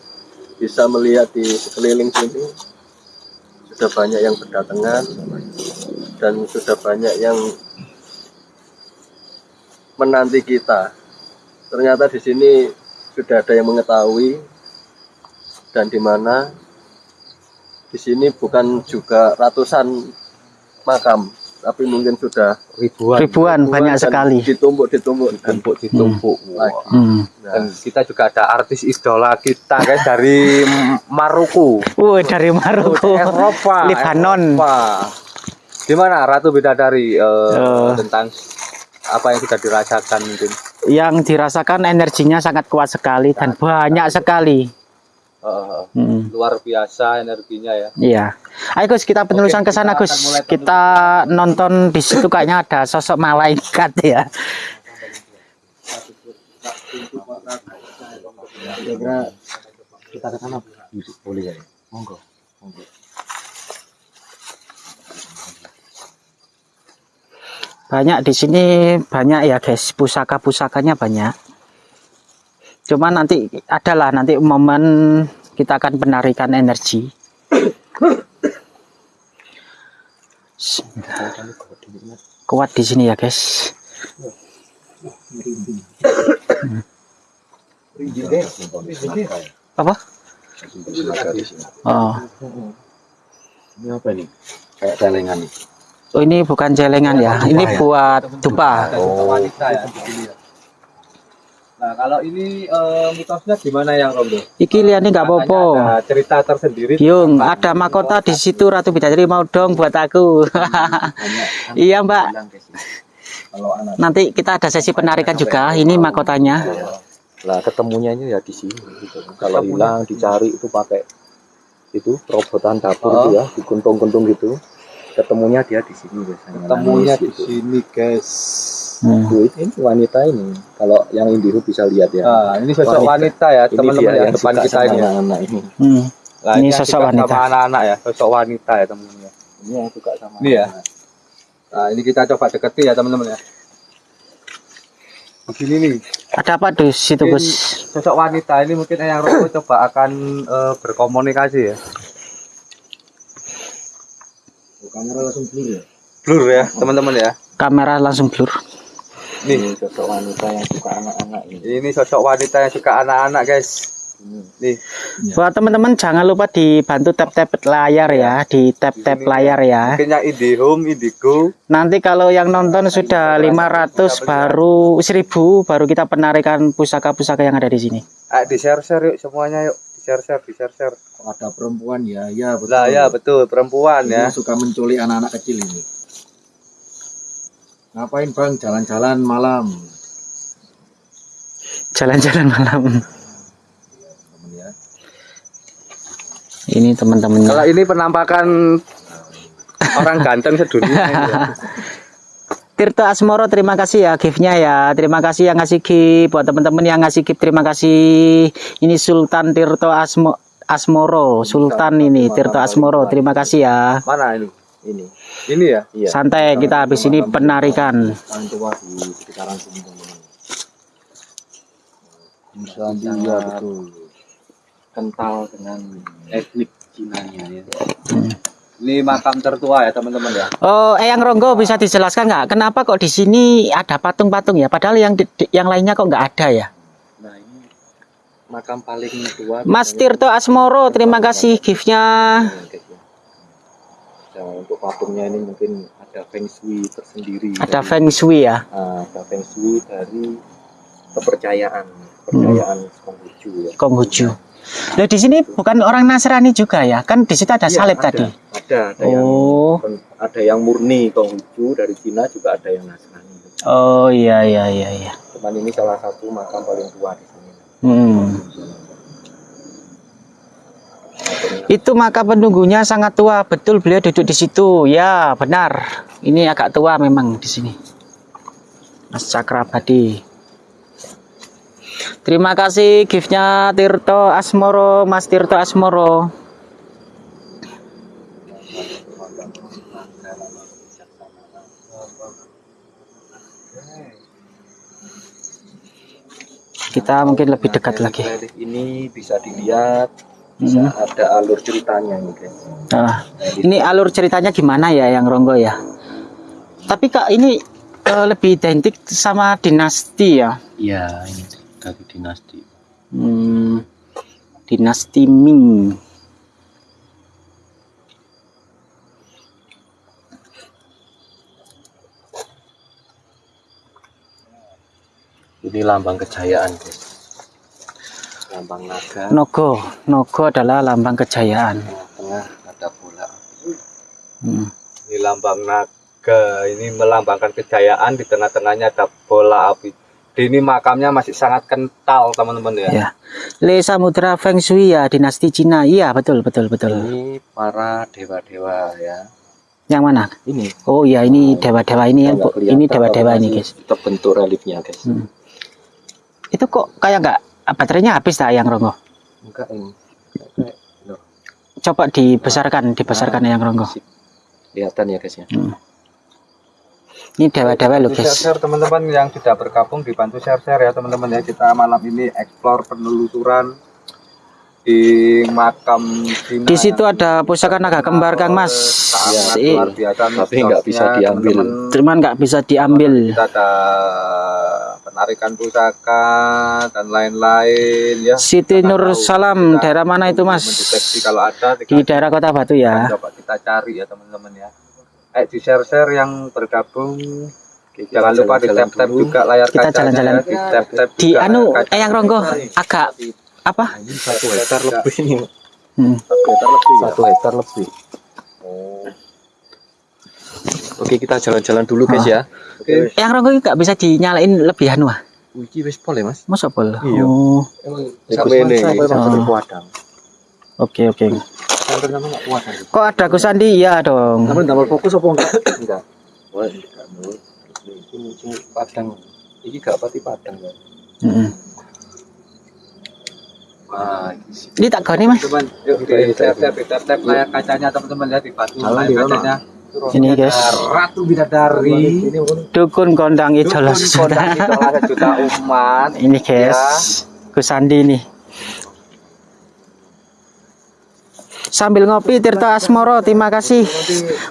bisa melihat di sekeliling sini sudah banyak yang berdatangan dan sudah banyak yang menanti kita. Ternyata di sini sudah ada yang mengetahui dan di mana di sini bukan juga ratusan makam tapi mungkin sudah ribuan Ribuan, banyak dan sekali. ditumpuk ditumpuk ditumpuk ditumpuk. lagi Hmm. Dan kita juga ada artis idola kita guys dari Maruku. Wih, dari Maroko, Eropa, Lebanon. Eropa. Gimana Ratu Bidadari eh, Eh. tentang apa yang sudah dirasakan mungkin? Yang dirasakan energinya sangat kuat sekali dan banyak sekali. Eh, Hmm. luar biasa energinya ya. Iya. Ayo Gus, kita penelusuran ke sana Gus. Kita nonton di situ kayaknya ada sosok malaikat ya. kira-kira kita ke sana boleh ya monggo Banyak di sini banyak ya guys, pusaka-pusakanya banyak. Cuma nanti adalah nanti momen kita akan penarikan energi. Kuat di sini ya guys. Apa? Oh, ini apa ini kayak celengan nih oh ini bukan celengan ya. Ini buat dupa. Ada juga wanita ya di sini ya. Nah, kalau ini eh, mitosnya gimana yang Rondo? Iki liane nggak apa-apa. Ada cerita tersendiri. Yung, ada mahkota di situ Ratu Bidadari mau dong buat aku. iya Mbak. Kalau anak Nanti kita ada sesi penarikan juga. Ini mahkotanya. Lah ketemunya ini ya di sini gitu. Kalau hilang dicari itu pakai itu perobotan dapur Oh. itu ya, diguntung-guntung gitu. Ketemunya dia di sini biasanya. Ketemunya Nangis di gitu. sini, guys. Hmm. Tuh, ini wanita ini. Kalau yang indigo bisa lihat ya. Nah, ini sosok wanita ya, ini teman-teman ya, yang depan kita ini. ya. anak-anak ini. Hmm. Nah, Ini yang sosok wanita. Sama anak-anak ya, sosok wanita ya, teman-teman ya. Ini yang suka sama Ini ya? anak-anak. Nah, ini kita coba deketi ya, teman-teman ya. Begini nih, Ada apa di situ Gus? sosok wanita ini mungkin yang Roko coba akan eh, berkomunikasi ya. kamera langsung blur ya. Blur ya, teman-teman ya. Kamera langsung blur. Ini sosok wanita yang suka anak-anak ini. Ini sosok wanita yang suka anak-anak, guys. Nih, Buat teman-teman jangan lupa dibantu tap-tap layar ya, di tap-tap layar ya. mungkin yang IndiHome, Indigo. Nanti kalau yang nonton sudah 500 baru 1000 baru kita penarikan pusaka-pusaka yang ada di sini. Ayo di share-share yuk semuanya yuk. Di share-share, di share-share. Kalau ada perempuan ya, ya betul. Lah ya betul, perempuan Ini ya. suka menculik anak-anak kecil ini. Ngapain bang jalan-jalan malam? Jalan-jalan malam. Temen ya. Ini teman-teman. Kalau ini penampakan orang ganteng sedunia ya. Tirto Asmoro terima kasih ya giftnya ya terima kasih yang ngasih gift buat teman-teman yang ngasih gift terima kasih ini Sultan Tirto Asmo Asmoro Sultan ini Tirto Asmoro terima kasih ya Mana ini? Ini. Ini ya? Iya. santai kita habis ini penarikan tua di sekitaran sini teman-teman. Betul. Kental dengan etnik Cinanya ya. Ini makam tertua ya teman-teman ya. Oh Eyang Ronggo bisa dijelaskan nggak kenapa kok di sini ada patung-patung ya padahal yang di- di- yang lainnya kok nggak ada ya Nah, ini makam paling tua Mas Tirto Asmoro terima kasih giftnya ya. Nah, untuk patungnya ini mungkin ada feng shui tersendiri. ada Dari- Feng Shui ya Ah, ada feng shui dari kepercayaan, kepercayaan Konghucu ya. Konghucu Loh di sini bukan orang Nasrani juga ya kan di situ ada Iya, salib ada. tadi Ada, ada yang Oh. ada yang murni Konghucu dari Cina juga ada yang Nasrani. Oh iya iya iya iya. Cuman ini salah satu makam paling tua di sini. Hmm. Itu maka penunggunya sangat tua, betul beliau duduk di situ. Ya, benar. Ini agak tua memang di sini. Mas Cakrabadi. Terima kasih giftnya Tirto Asmoro, Mas Tirto Asmoro. Kita mungkin lebih dekat lagi. ini bisa dilihat bisa Hmm. ada alur ceritanya ini guys. Ah, ini alur ceritanya gimana ya yang Ronggo ya? Tapi kak ini eh, lebih identik sama dinasti ya. Iya, ini dari dinasti. Hmm, dinasti Ming. Ini lambang kejayaan guys. Lambang naga. Nogo, Nogo adalah lambang kejayaan. Tengah ada bola. Hmm. Ini lambang naga, ini melambangkan kejayaan di tengah-tengahnya ada bola api. Ini makamnya masih sangat kental teman-teman ya. Ya. Le Samudra Feng Shui ya dinasti Cina. Iya betul betul betul. Ini para dewa-dewa ya. Yang mana? Ini Oh iya ini dewa-dewa ini yang ini dewa-dewa ini guys. Terbentuk reliefnya guys. Hmm. Itu kok kayak nggak baterainya habis tak yang Ronggo? Enggak ini. Loh, Coba dibesarkan, dibesarkan yang Ronggo. Kelihatan ya guys ya. Ini dewa-dewa loh guys. share-share teman-teman yang sudah bergabung dibantu share-share ya teman-teman ya kita malam ini explore penelusuran di makam Cina. Di situ ada pusaka naga kembar Kang Mas. Si- luar biasa Tapi nggak bisa diambil. Cuman nggak bisa diambil. Kita ada penarikan pusaka dan lain-lain ya. Siti Kita Nur tahu. Salam, Kita daerah mana itu Mas? Mendeteksi kalau ada Di daerah Kota Batu ya. coba kita cari ya teman-teman ya. Eh di share-share yang bergabung Jangan lupa di tap tap juga layar Kita kacanya jalan-jalan. ya, di tap tap Di juga anu kaca. Eyang Ronggo agak apa? satu hektar lebih ini Hmm. satu hektar lebih oke kita jalan-jalan dulu guys ya Eyang Ronggo nggak bisa dinyalain lebih anu ah? Wiki wis pol ya mas Masa bol? Iya. Oh, sampai ini Oh. sampai kuadang oke oke. Kan? Kok ada Gus Andi? Iya dong. Sampai double fokus apa enggak? enggak wah enggak mau ini ini padang ini gak pati padang kan Mm-mm. wah ini Ini tak goni mas. Teman, yuk tap tap tap tap layar kacanya teman-teman lihat di batu layar kacanya. Ini guys. Ratu Bidadari. Dukun kondang idola sejuta. umat. Ini guys. Gus Andi nih. Sambil ngopi Tirta Asmoro, terima kasih.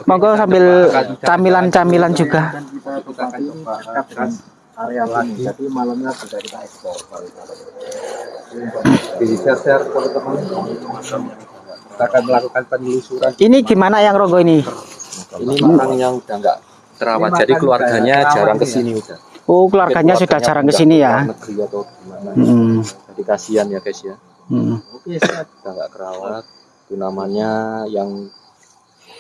Monggo sambil camilan-camilan juga. Kita akan coba Area lagi. Jadi malamnya sudah kita ekspor. di share share teman-teman. Kita akan melakukan penelusuran. Ini gimana yang Ronggo ini? Ini makang yang udah enggak terawat jadi keluarganya jarang ke sini udah Oh, keluarganya sudah jarang ke sini ya. Negeri atau gimana Hmm. jadi kasihan ya guys ya Hmm. Oke, udah nggak kerawat itu namanya yang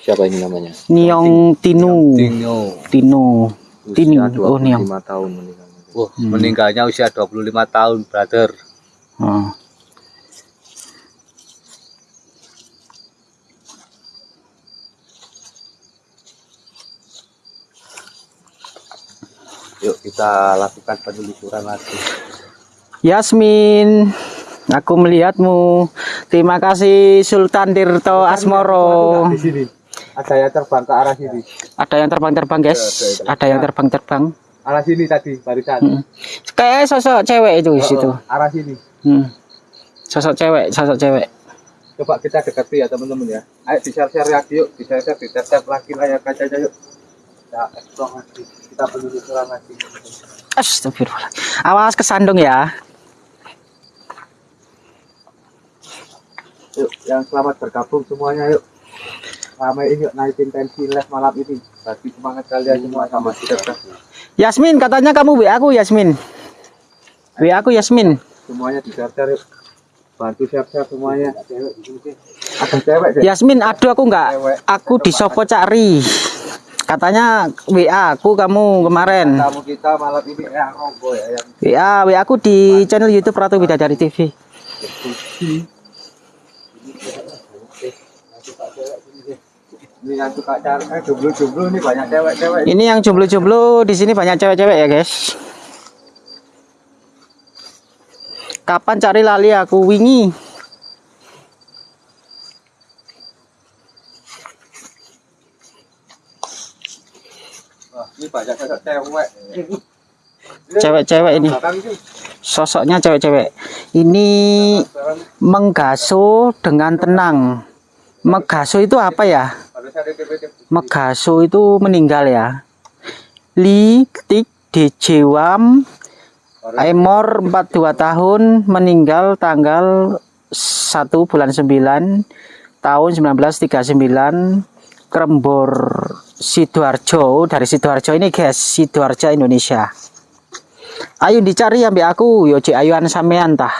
siapa ini namanya Niong Tinu. Tino. Tini. usia Oh, Niong. 25 tahun meninggalnya Wah, meninggalnya usia 25 tahun, brother. Oh. Yuk kita lakukan penelusuran lagi. Yasmin, aku melihatmu. Terima kasih Sultan Tirto Asmoro. Di sini. Ada yang terbang ke arah sini. Ada yang terbang-terbang, guys. Ada yang terbang-terbang. Arah sini tadi, barisan. Hmm. Kayak sosok cewek itu di situ. Arah sini. Hmm. Sosok cewek, sosok cewek. Coba kita dekati ya teman-teman ya. Ayo di share share lagi yuk, di share share, di tap lagi layar kacanya yuk. Kita explore lagi, kita penelusuran lagi. Astagfirullah. Awas kesandung ya. Yuk, yang selamat bergabung semuanya yuk. Ramein yuk naikin tensi live malam ini. Bagi semangat kalian semua sama kita. Yasmin, katanya kamu WA aku Yasmin. WA aku Yasmin. Semuanya di share yuk. Bantu share semuanya. Ada cewek. Yasmin, aduh aku nggak, aku di Sopo cari. Katanya WA aku kamu kemarin. Tamu kita malam ini ya Robo ya yang WA, WA aku di channel YouTube Ratu Bidadari TV. ini yang suka cari eh jomblo-jomblo nih banyak cewek-cewek. Ini yang jomblo-jomblo di sini banyak cewek-cewek ya guys. Kapan cari lali aku wingi? Banyak cewek. Cewek-cewek ini. Sosoknya cewek-cewek. Ini menggaso dengan tenang. Megaso itu apa ya? Megaso itu meninggal ya. Li Tik Dejewam Emor 42 tahun meninggal tanggal 1 bulan 9 tahun 1939 Krembor Sidoarjo dari Sidoarjo ini guys Sidoarjo Indonesia ayo dicari ambil aku yo cek ayuan sampean tah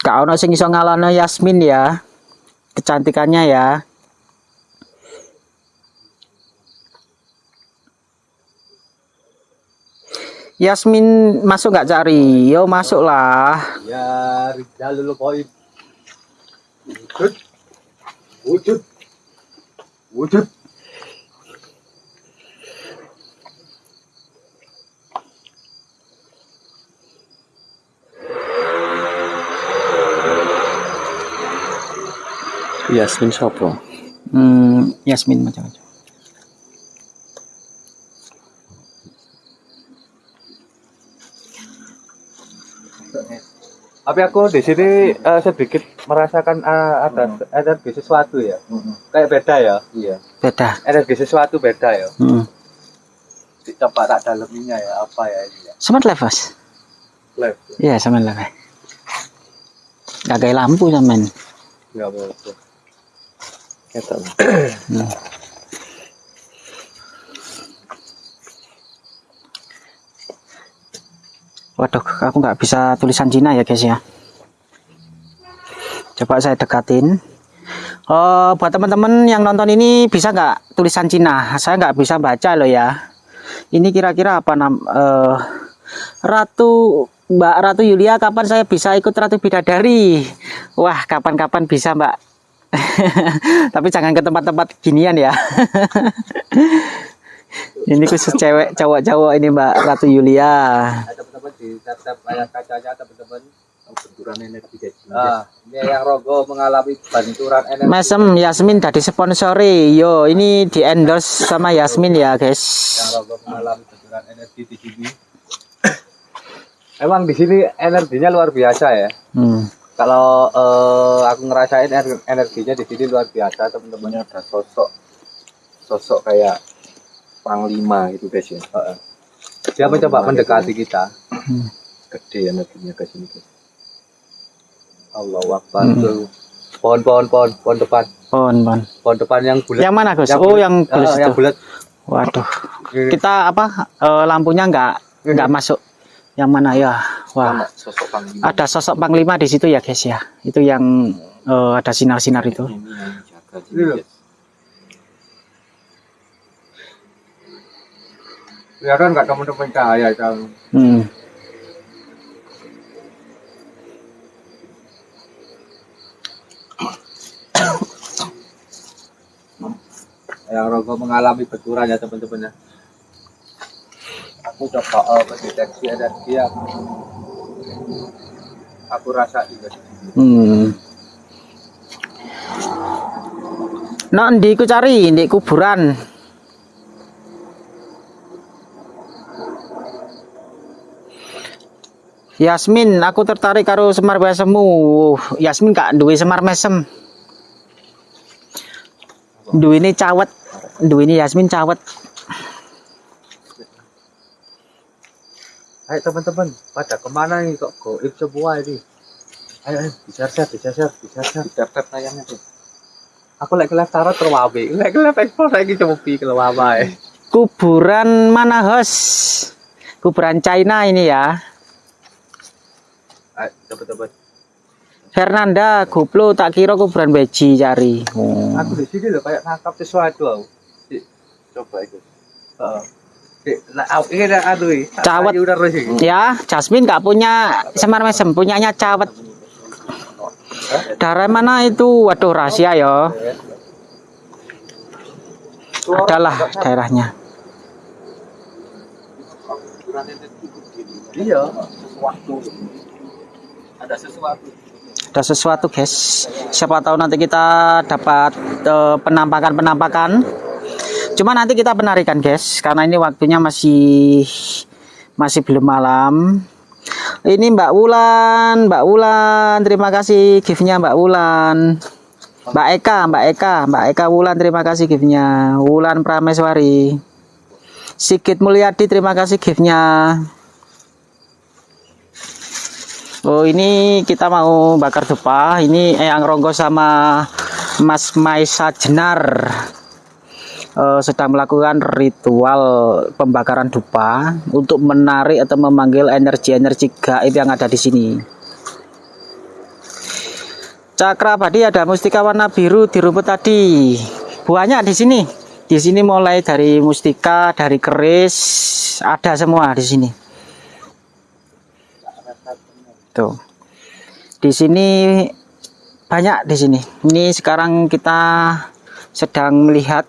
gak ono sing iso Yasmin ya kecantikannya ya Yasmin masuk nggak cari yo masuk lah Ya, Rizalul Qoib. Wujud. Wujud. Wujud. Yasmin Sopo hmm, Yasmin macam-macam Tapi aku di sini eh, sedikit merasakan eh, ada energi sesuatu ya. Kayak beda ya. Iya. beda Energi sesuatu beda ya. hmm. Coba tak daleminya ya apa ya ini ya. Smart life bos Live. iya smart life gak kayak lampu zaman Enggak apa-apa. Kata Waduh, aku nggak bisa tulisan Cina ya guys ya. Coba saya dekatin. Oh, buat teman-teman yang nonton ini bisa nggak tulisan Cina? Saya nggak bisa baca loh ya. Ini kira-kira apa nam? eh, Ratu Mbak Ratu Yulia, kapan saya bisa ikut Ratu Bidadari? Wah, kapan-kapan bisa Mbak. Tapi jangan ke tempat-tempat ginian ya. ini khusus cewek, cowok-cowok ini Mbak Ratu Yulia. Teman-teman di tab-tab kacanya teman-teman benturan energi ah ini yang rogo mengalami benturan energi Mesem Yasmin dari sponsori. Yo, ini di endorse sama Yasmin ya, guys. yang rogo mengalami benturan energi di sini emang di sini energinya luar biasa ya Hmm. Kalau eh, aku ngerasain ener- energinya di sini luar biasa teman-teman. Ada sosok sosok kayak panglima itu guys ya. Dia mencoba mendekati kita? Gede energinya ke sini guys. Allah Akbar. Tuh. Pohon pohon pohon pohon depan. Pon, pon. pohon depan yang bulat. Yang mana, Gus? Yang Oh, yang bulat yang itu. bulat. Waduh. Ini. Kita apa? eh, lampunya nggak nggak masuk. Yang mana ya? Wah. sosok panglima Ada sosok panglima di situ ya, guys ya. Itu yang eh, ada sinar-sinar itu. guys kelihatan nggak teman-teman cahaya yang Hmm. yang rogo mengalami benturan ya teman-teman ya aku coba uh, mendeteksi energi yang aku rasa juga Hmm. Nah, ndi ku cari di kuburan. Yasmin, aku tertarik karo Semar Mesemu. Yasmin gak duwe Semar Mesem. Duwe ini cawet. Duwe ini Yasmin cawet. Ayo teman-teman, pada ke mana nih kok goib semua ini? Ayo, ayo, diser-ser, diser-ser, diser-ser. daftar tayangnya tuh Aku lagi live tarot terwabe, lagi live ekspor lagi coba kelewaba ya. Kuburan mana, Hos? Kuburan China ini ya. Ayo teman-teman, Fernanda, guplo tak kira kuburan beji cari. Oh. aku di sini loh kayak nangkap sesuatu aku. Coba itu Heeh. Cawet. Ya, Jasmine nggak punya semar mesem, punyanya cawet. Darah mana itu? Waduh, rahasia ya. Adalah daerahnya. Iya, sesuatu. Ada sesuatu. Ada sesuatu, guys. Siapa tahu nanti kita dapat eh, penampakan-penampakan. Cuma nanti kita penarikan, guys, karena ini waktunya masih masih belum malam. Ini Mbak Wulan, Mbak Wulan, terima kasih gift-nya Mbak Wulan. Mbak Eka, Mbak Eka, Mbak Eka Wulan, terima kasih gift-nya. Wulan Prameswari. Sigit Mulyadi, terima kasih gift-nya. Oh ini kita mau bakar dupa. Ini Eyang Ronggo sama Mas Maisa Jenar eh, sedang melakukan ritual pembakaran dupa untuk menarik atau memanggil energi-energi gaib yang ada di sini. Cakra Badi ada mustika warna biru di rumput tadi. Banyak di sini. Di sini mulai dari mustika, dari keris, ada semua di sini. Tuh. Di sini banyak di sini. Ini sekarang kita sedang melihat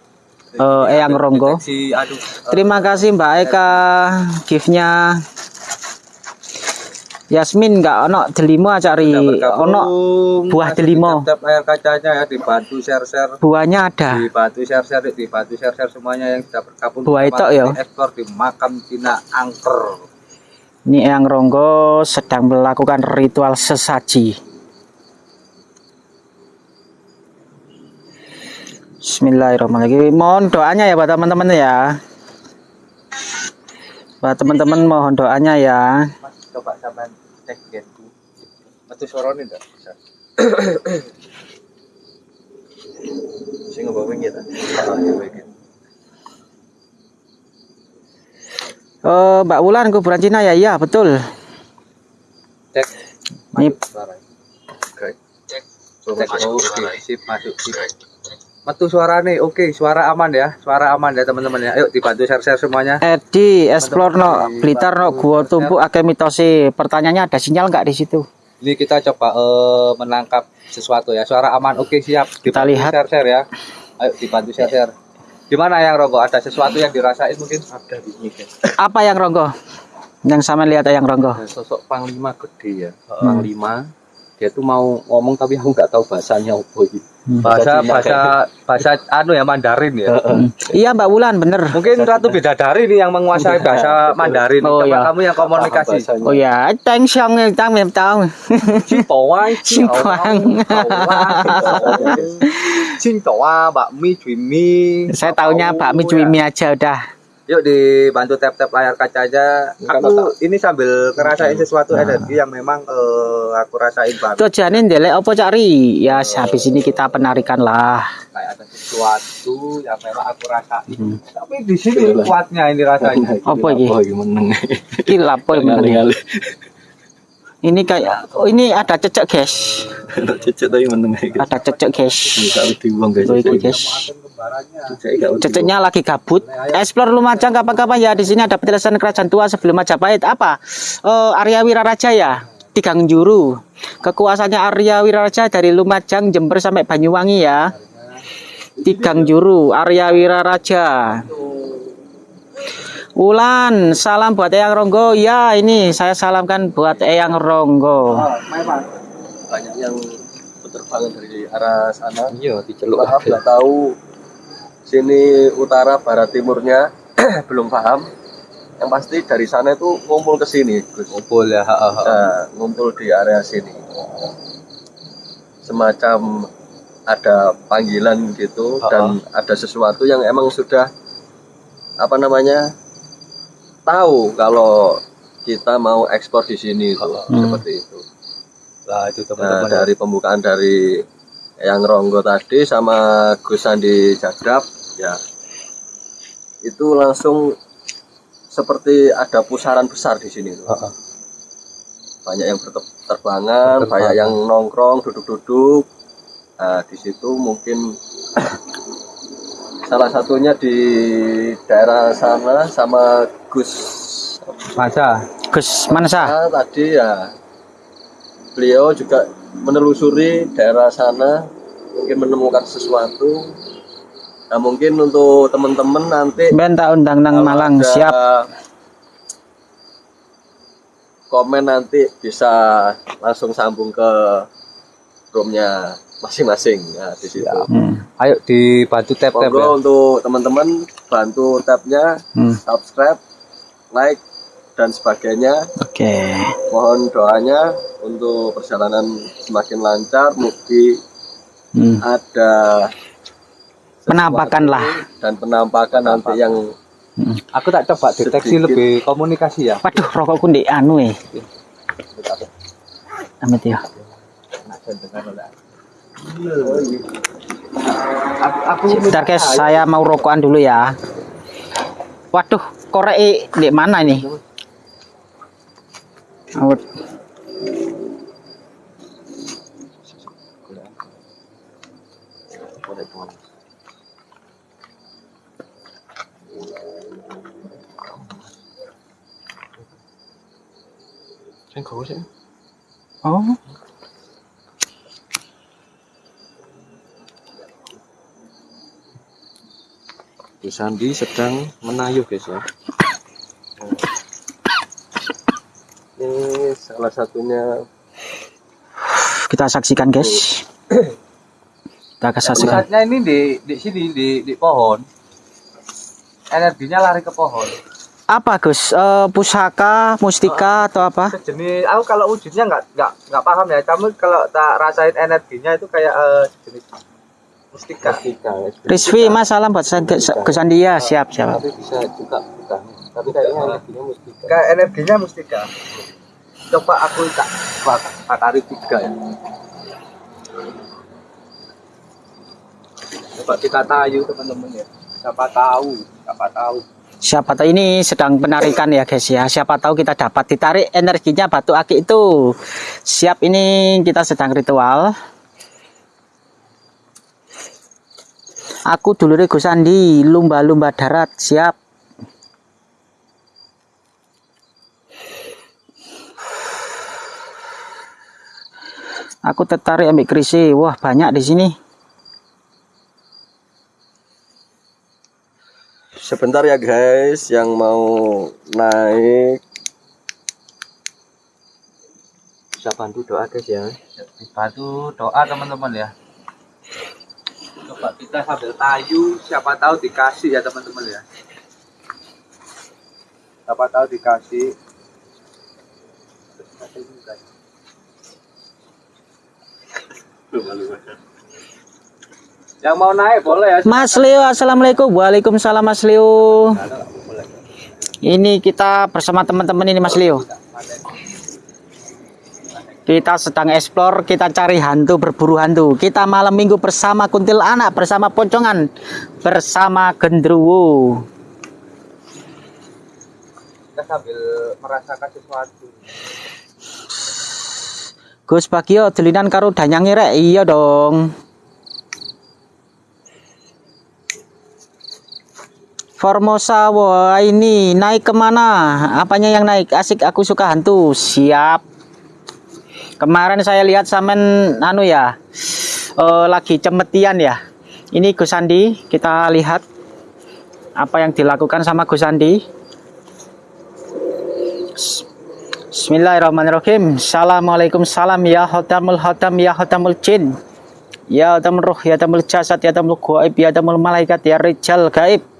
eh, Eyang Ronggo. Si aduh. Terima kasih Mbak Eka giftnya. Yasmin nggak ono delimo cari ono buah delimo. Layar kacanya ya dibantu share-share buahnya ada. dibantu share-share dibantu share-share semuanya yang sudah bergabung Buah itu ya? ekspor di makam Cina angker Ini Eyang Ronggo sedang melakukan ritual sesaji. Bismillahirrahmanirrahim. Mohon doanya ya buat teman-teman ya. Buat teman-teman mohon doanya ya. mas coba sampai cek genku metu sorone enggak bisa sing kita Oh, Mbak Wulan kuburan Cina ya, iya betul. Ini Cek, oke, sip, masuk, sip. Metu suara nih, oke, suara aman ya, suara aman ya teman-teman ya. Ayo dibantu share-share semuanya. Edi, explore no, Blitar no, gua tumpuk akeh mitosi. Pertanyaannya ada sinyal nggak di situ? Ini kita coba eh, menangkap sesuatu ya. Suara aman, oke siap. Kita Dibantu lihat. Share-share ya. Ayo dibantu share-share. Gimana yang Ronggo? Ada sesuatu yang dirasain mungkin? ada di sini guys Apa yang ronggo? Yang sama lihat yang ronggo. sosok panglima gede ya panglima dia tuh mau ngomong tapi aku nggak tahu bahasanya apa gitu Bahasa bahasa bahasa anu ya Mandarin ya. Iya Mbak Wulan bener. Mungkin Ratu Bidadari nih yang menguasai bahasa Mandarin. Oh, Coba iya. kamu yang komunikasi. Oh ya, thank song tang mem tahu. Cintawai, Cintawang. Cintawa, bakmi, cuimi. Saya taunya bakmi cuimi aja udah. Yuk dibantu tap-tap layar kacanya. Aku ini sambil ngerasain sesuatu energi yang memang eh, aku rasain banget. Tujuannya ndelek apa cari? Ya habis ini kita penarikan lah. Kayak ada sesuatu yang memang aku rasain. Tapi di sini kuatnya ini rasanya. Apa iki? apa iki meneng Iki lapo meneng. Ini kayak oh ini ada cecek guys. ada cecek tapi meneng Ada cecek guys. bisa dibuang guys guys. Ceceknya lagi gabut. Explore Lumajang kapan-kapan ya di sini ada petilasan kerajaan tua sebelum Majapahit. Apa? Eh Arya Wiraraja ya. Tigang Juru. Kekuasaannya Arya Wiraraja dari Lumajang, Jember sampai Banyuwangi ya. Tigang Juru, Arya Wiraraja. Ulan, salam buat Eyang Ronggo. Ya, ini saya salamkan buat Eyang Ronggo. banyak yang berterbangan dari arah sana Iya, diceluk. tahu sini utara barat timurnya belum paham yang pasti dari sana itu ngumpul ke sini Gus Ngumpul ya. ha, ha, ha. Nah, ngumpul di area sini semacam ada panggilan gitu dan ada sesuatu yang emang sudah apa namanya tahu kalau kita mau ekspor di sini itu seperti itu Lah itu Nah, teman-teman. dari pembukaan dari yang Ronggo tadi sama Gus Sandi Jadap ya. Itu langsung seperti ada pusaran besar di sini tuh. Banyak yang berterbangan, banyak yang nongkrong, duduk-duduk. Nah, di situ mungkin salah satunya di daerah sana sama Gus. Masa Gus Mansa. Ah, tadi ya. Beliau juga menelusuri daerah sana mungkin menemukan sesuatu nah mungkin untuk teman-teman nanti Ben tak undang nang Malang siap. komen nanti bisa langsung sambung ke roomnya masing-masing nah di situ Hmm. ayo dibantu tap-tap ya. Untuk teman-teman bantu tabnya Hmm. subscribe like dan sebagainya Oke. mohon doanya untuk perjalanan semakin lancar mugi Hmm. ada Penampakan lah. dan penampakan nanti yang Aku tak coba deteksi Sedikit. lebih komunikasi ya. Waduh, rokokku ndek anu eh. Amit ya. Aku Bentar guys, saya mau rokokan dulu ya. Waduh, korek e di mana ini? Awet. Oh, Gus Sandi sedang menayuh guys ya ini salah satunya kita saksikan guys. Kita akan saksikan. ini di di sini di di pohon. Energinya lari ke pohon. Apa Gus? Eh, pusaka, mustika atau apa? Sejenis aku kalau wujudnya nggak nggak nggak paham ya. Kamu kalau tak rasain energinya itu kayak eh, sejenis mustika. Mustika ya. Rizvi, Mas salam buat Gus Andia. Siap, siap. tapi bisa juga bukan tapi kayaknya energinya mustika Kayak energinya mustika. Coba aku tak bak- bakari tiga ya. Coba kita tayu teman-teman ya. Siapa tahu, siapa tahu. Siapa tahu ini sedang penarikan ya guys ya. Siapa tahu kita dapat ditarik energinya batu akik itu. Siap ini kita sedang ritual. Aku dulure Gus Andi, lumba-lumba darat, siap. Aku tertarik ambil kerise. Wah, banyak di sini. Sebentar ya guys, yang mau naik. Bisa bantu doa guys ya. Dibantu doa teman-teman ya. Coba kita sambil tayu siapa tahu dikasih ya teman-teman ya. Siapa tahu dikasih yang mau naik boleh ya Mas Leo, Assalamualaikum. Waalaikumsalam Mas Leo. Ini kita bersama teman-teman ini Mas Leo. Kita sedang explore, kita cari hantu, berburu hantu. Kita malam minggu bersama kuntil anak, bersama poncongan, bersama gendruwo. kita sambil merasakan sesuatu Gus Bagio, dolinan karo rek. Iya dong. Formosa, wah ini naik ke mana? Apanya yang naik? Asik, aku suka hantu. Siap. Kemarin saya lihat samen anu ya, eh, lagi cemetian ya. Ini Gus Andi, kita lihat apa yang dilakukan sama Gus Andi. Bismillahirrahmanirrahim. Assalamualaikum salam ya hotamul hotam ya hotamul jin. Ya hotamul ruh ya hotamul jasad ya hotamul gaib ya hotamul malaikat ya rijal gaib.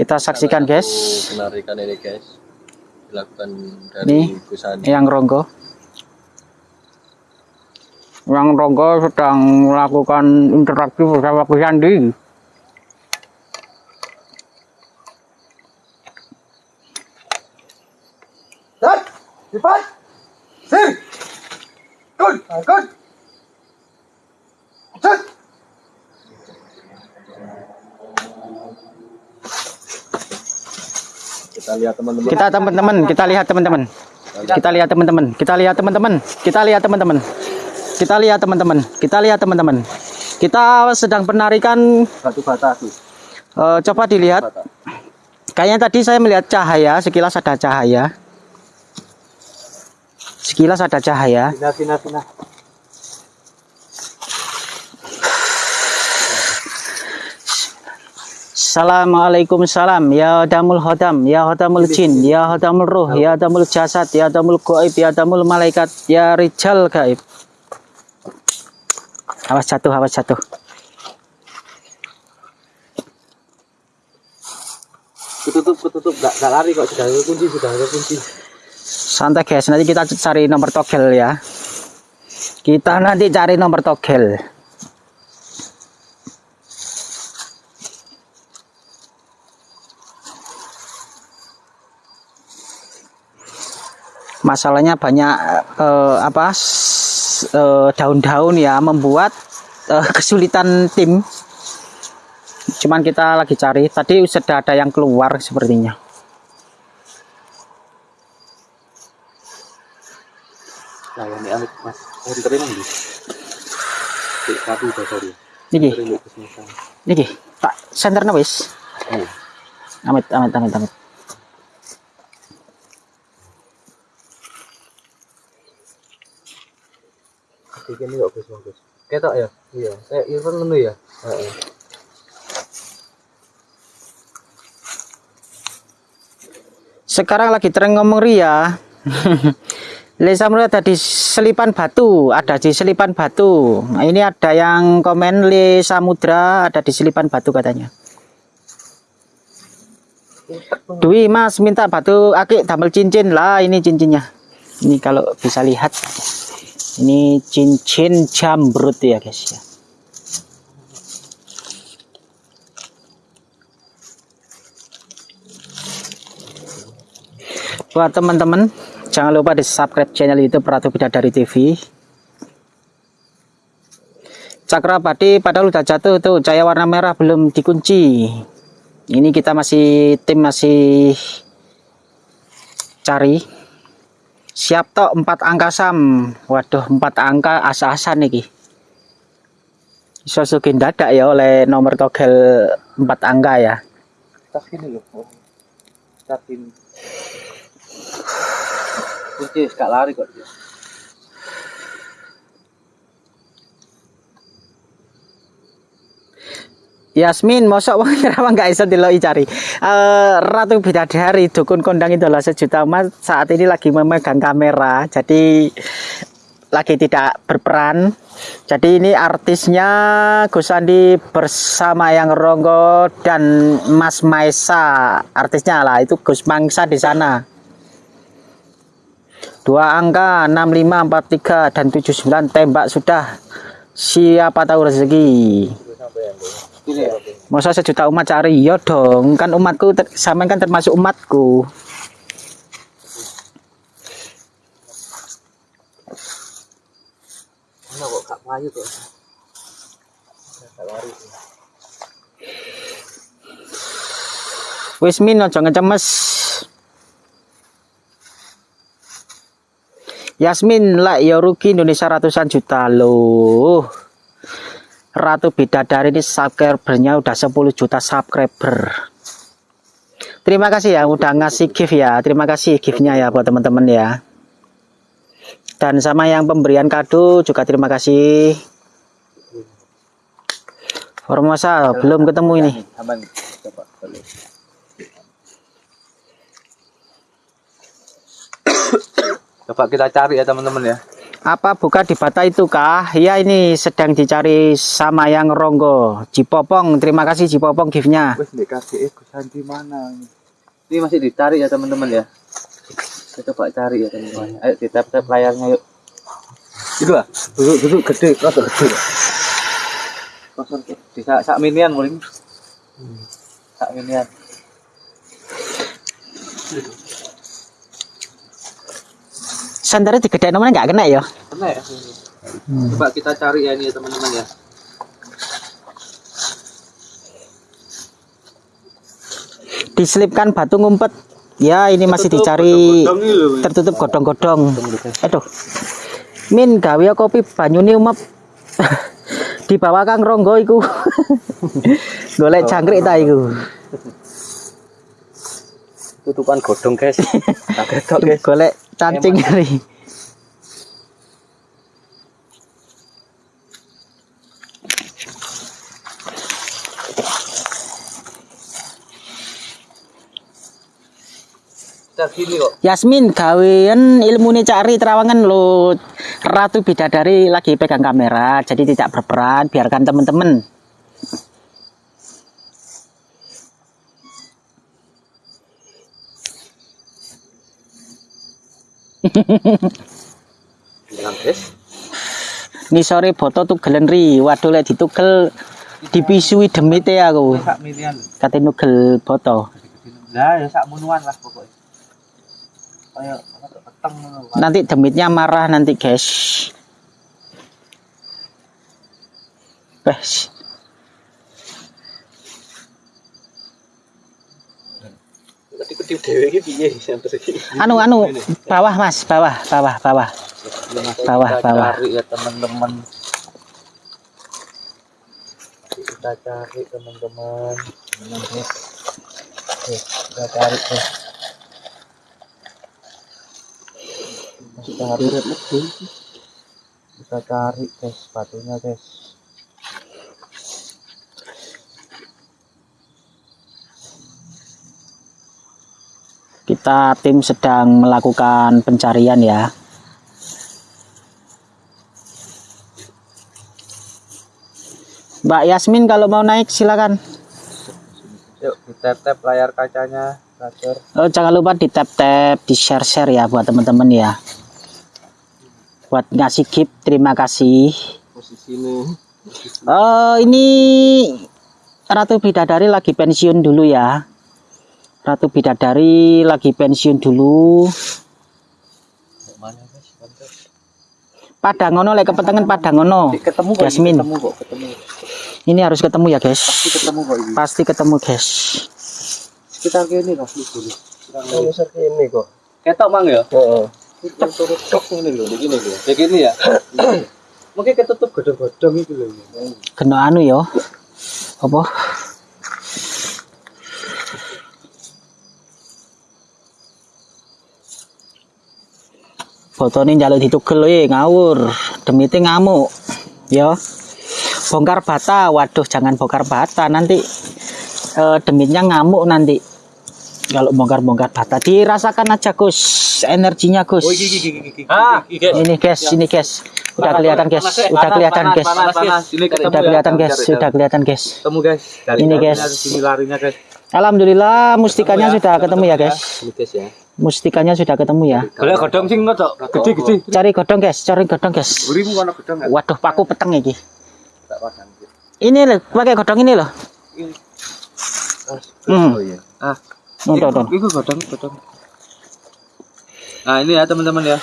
Kita saksikan guys. penarikan ini guys dilakukan dari Nih, Gus Andi. Yang Ronggo. Yang Ronggo sedang melakukan interaksi bersama Gus Andi. Kita lihat teman-teman. Kita teman-teman, kita lihat teman-teman. Kita lihat teman-teman, kita lihat teman-teman, kita lihat teman-teman. Kita lihat teman-teman, kita lihat teman-teman. Kita sedang penarikan Batu bata tuh. eh, coba dilihat. Kayaknya tadi saya melihat cahaya, sekilas ada cahaya. Sekilas ada cahaya. Assalamualaikum salam ya damul hodam ya hodamul jin ya hodamul ruh ya damul jasad ya damul goib ya damul malaikat ya rijal gaib awas jatuh awas jatuh Ketutup, ketutup. Gak, gak lari kok. Sudah ada kunci, sudah ada kunci. santai guys nanti kita cari nomor togel ya kita nanti cari nomor togel masalahnya banyak eh, apa eh, daun-daun ya membuat eh, kesulitan tim. Cuman kita lagi cari. Tadi sudah ada yang keluar sepertinya. Nah niki. Niki. Tak senternya wis. Oh amit amit amit amit Iki ini kok Gus, Gus. Ketok ya? Iya. Kayak event ngono ya? Heeh. sekarang lagi tren ngomong ria Lesa melihat ada di selipan batu, ada di selipan batu. Nah, ini ada yang komen Le Samudra ada di selipan batu katanya. Dwi Mas minta batu akik damel cincin lah ini cincinnya. Ini kalau bisa lihat ini cincin jambrut ya guys ya. Buat teman-teman jangan lupa di subscribe channel YouTube Ratu Bidadari TV. Cakra Padi padahal udah jatuh tuh cahaya warna merah belum dikunci. Ini kita masih tim masih cari siap tok empat angka sam. Waduh empat angka asa-asan iki. Iso sugih dadak ya oleh nomor togel empat angka ya. Tas ini loh oh. tas ini. Kunci gak lari kok Yasmin, mosok wong Kerawang gak iso diloki cari. Eh Ratu Bidadari dukun kondang idola sejuta umat saat ini lagi memegang kamera. Jadi lagi tidak berperan. Jadi ini artisnya Gus Andi bersama yang Ronggo dan Mas Maesa. Artisnya lah itu Gus Mangsa di sana. Dua angka 6543 dan 79 tembak sudah. Siapa tahu rezeki. Ini ya Masa sejuta umat cari? Ya dong. Kan umatku ter- sampean kan termasuk umatku. Mana kok gak payu tuh gak lari wis min aja ngecemes. Yasmin lah ya rugi Indonesia ratusan juta. Loh Ratu Bidadari ini subscribernya udah 10 juta subscriber. Terima kasih ya udah ngasih gift ya. Terima kasih giftnya ya buat teman-teman ya. Dan sama yang pemberian kado juga terima kasih. Formosa belum ketemu ini. Coba kita cari ya teman-teman ya Apa buka di bata itu kah? Ya ini sedang dicari sama yang Ronggo. Cipopong, terima kasih Cipopong giftnya. ini? Masih dicari ya teman-teman ya. Kita coba cari ya teman-teman. Ayo di tap layarnya yuk. Itu lah duduk duduk gede rada gede kosong di sak sak minian mulai sak minian Sandarnya digedek nomornya nggak kena ya? kena ya coba kita cari ya ini ya teman-teman ya Diselipkan batu ngumpet. Ya ini masih dicari tertutup godong-godong. Aduh. Min gawe kopi banyune umep. di bawah Kang Ronggo iku. Golek jangkrik ta iku. tutupan godong guys kaget tok guys Golek cacing kok. Yasmin gawean ilmune cari terawangan lo Ratu Bidadari lagi pegang kamera jadi tidak berperan biarkan teman-teman Ini sore foto tugelen ri. Waduh lek ditugel dipisui demite aku. sak minian Kate nugel foto. lah ya sak munuan lah pokoknya tuh, peteng. Nanti demitnya marah nanti, guys. Wes. Iki piye? Iki. Anu anu bawah Mas, bawah, bawah, bawah. Bawah, kita bawah. cari ya teman-teman. Kita cari teman-teman. Oke, kita cari Masih kita cari kita cari guys batunya guys Kita tim sedang melakukan pencarian ya. Mbak Yasmin kalau mau naik silakan. yuk kita tap layar kacanya. Oh, jangan lupa di tap tap, di share share ya buat teman-teman ya. Buat ngasih gift, terima kasih. posisi ini Oh, ini Ratu Bidadari lagi pensiun dulu ya. Ratu Bidadari lagi pensiun dulu. mana guys Santer. Padangono lek kepetengan Padangono. ketemu kok Yasmin. ketemu kok ketemu Ini harus ketemu ya, guys. pasti ketemu kok ini Pasti ketemu, guys. sekitar gini lah dulu Oh, besar ini kok Ketok mang ya? Heeh. Cek turut tok ngene lho, iki lho. Kayak gini ya. Mungkin ketutup godong-godong itu lho. Kena anu ya. Apa? Botone njaluk ditugel ye ngawur. Demite ngamuk. Ya. Bongkar bata. Waduh, jangan bongkar bata nanti eh, demitnya ngamuk nanti. Kalau bongkar-bongkar bata dirasakan aja Gus energinya Gus. Ah, Ini guys, ini guys. Udah kelihatan guys, udah kelihatan guys. Ini Udah ya. kelihatan guys, sudah kelihatan guys. Ketemu guys. Dari Ini, guys. larinya guys. Alhamdulillah mustikanya sudah ketemu ya guys. Guys ya. Mustikanya sudah ketemu ya. Boleh godong sing ngono, Gede-gede. Cari godong guys, cari godong guys. Burimu kono godong enggak? Waduh, paku peteng iki. Tak pasang. Ini loh, pakai godong ini loh. Hmm, Oh iya. Ah, tuh, tuh. Itu godong, godong. Nah, ini ya teman-teman ya.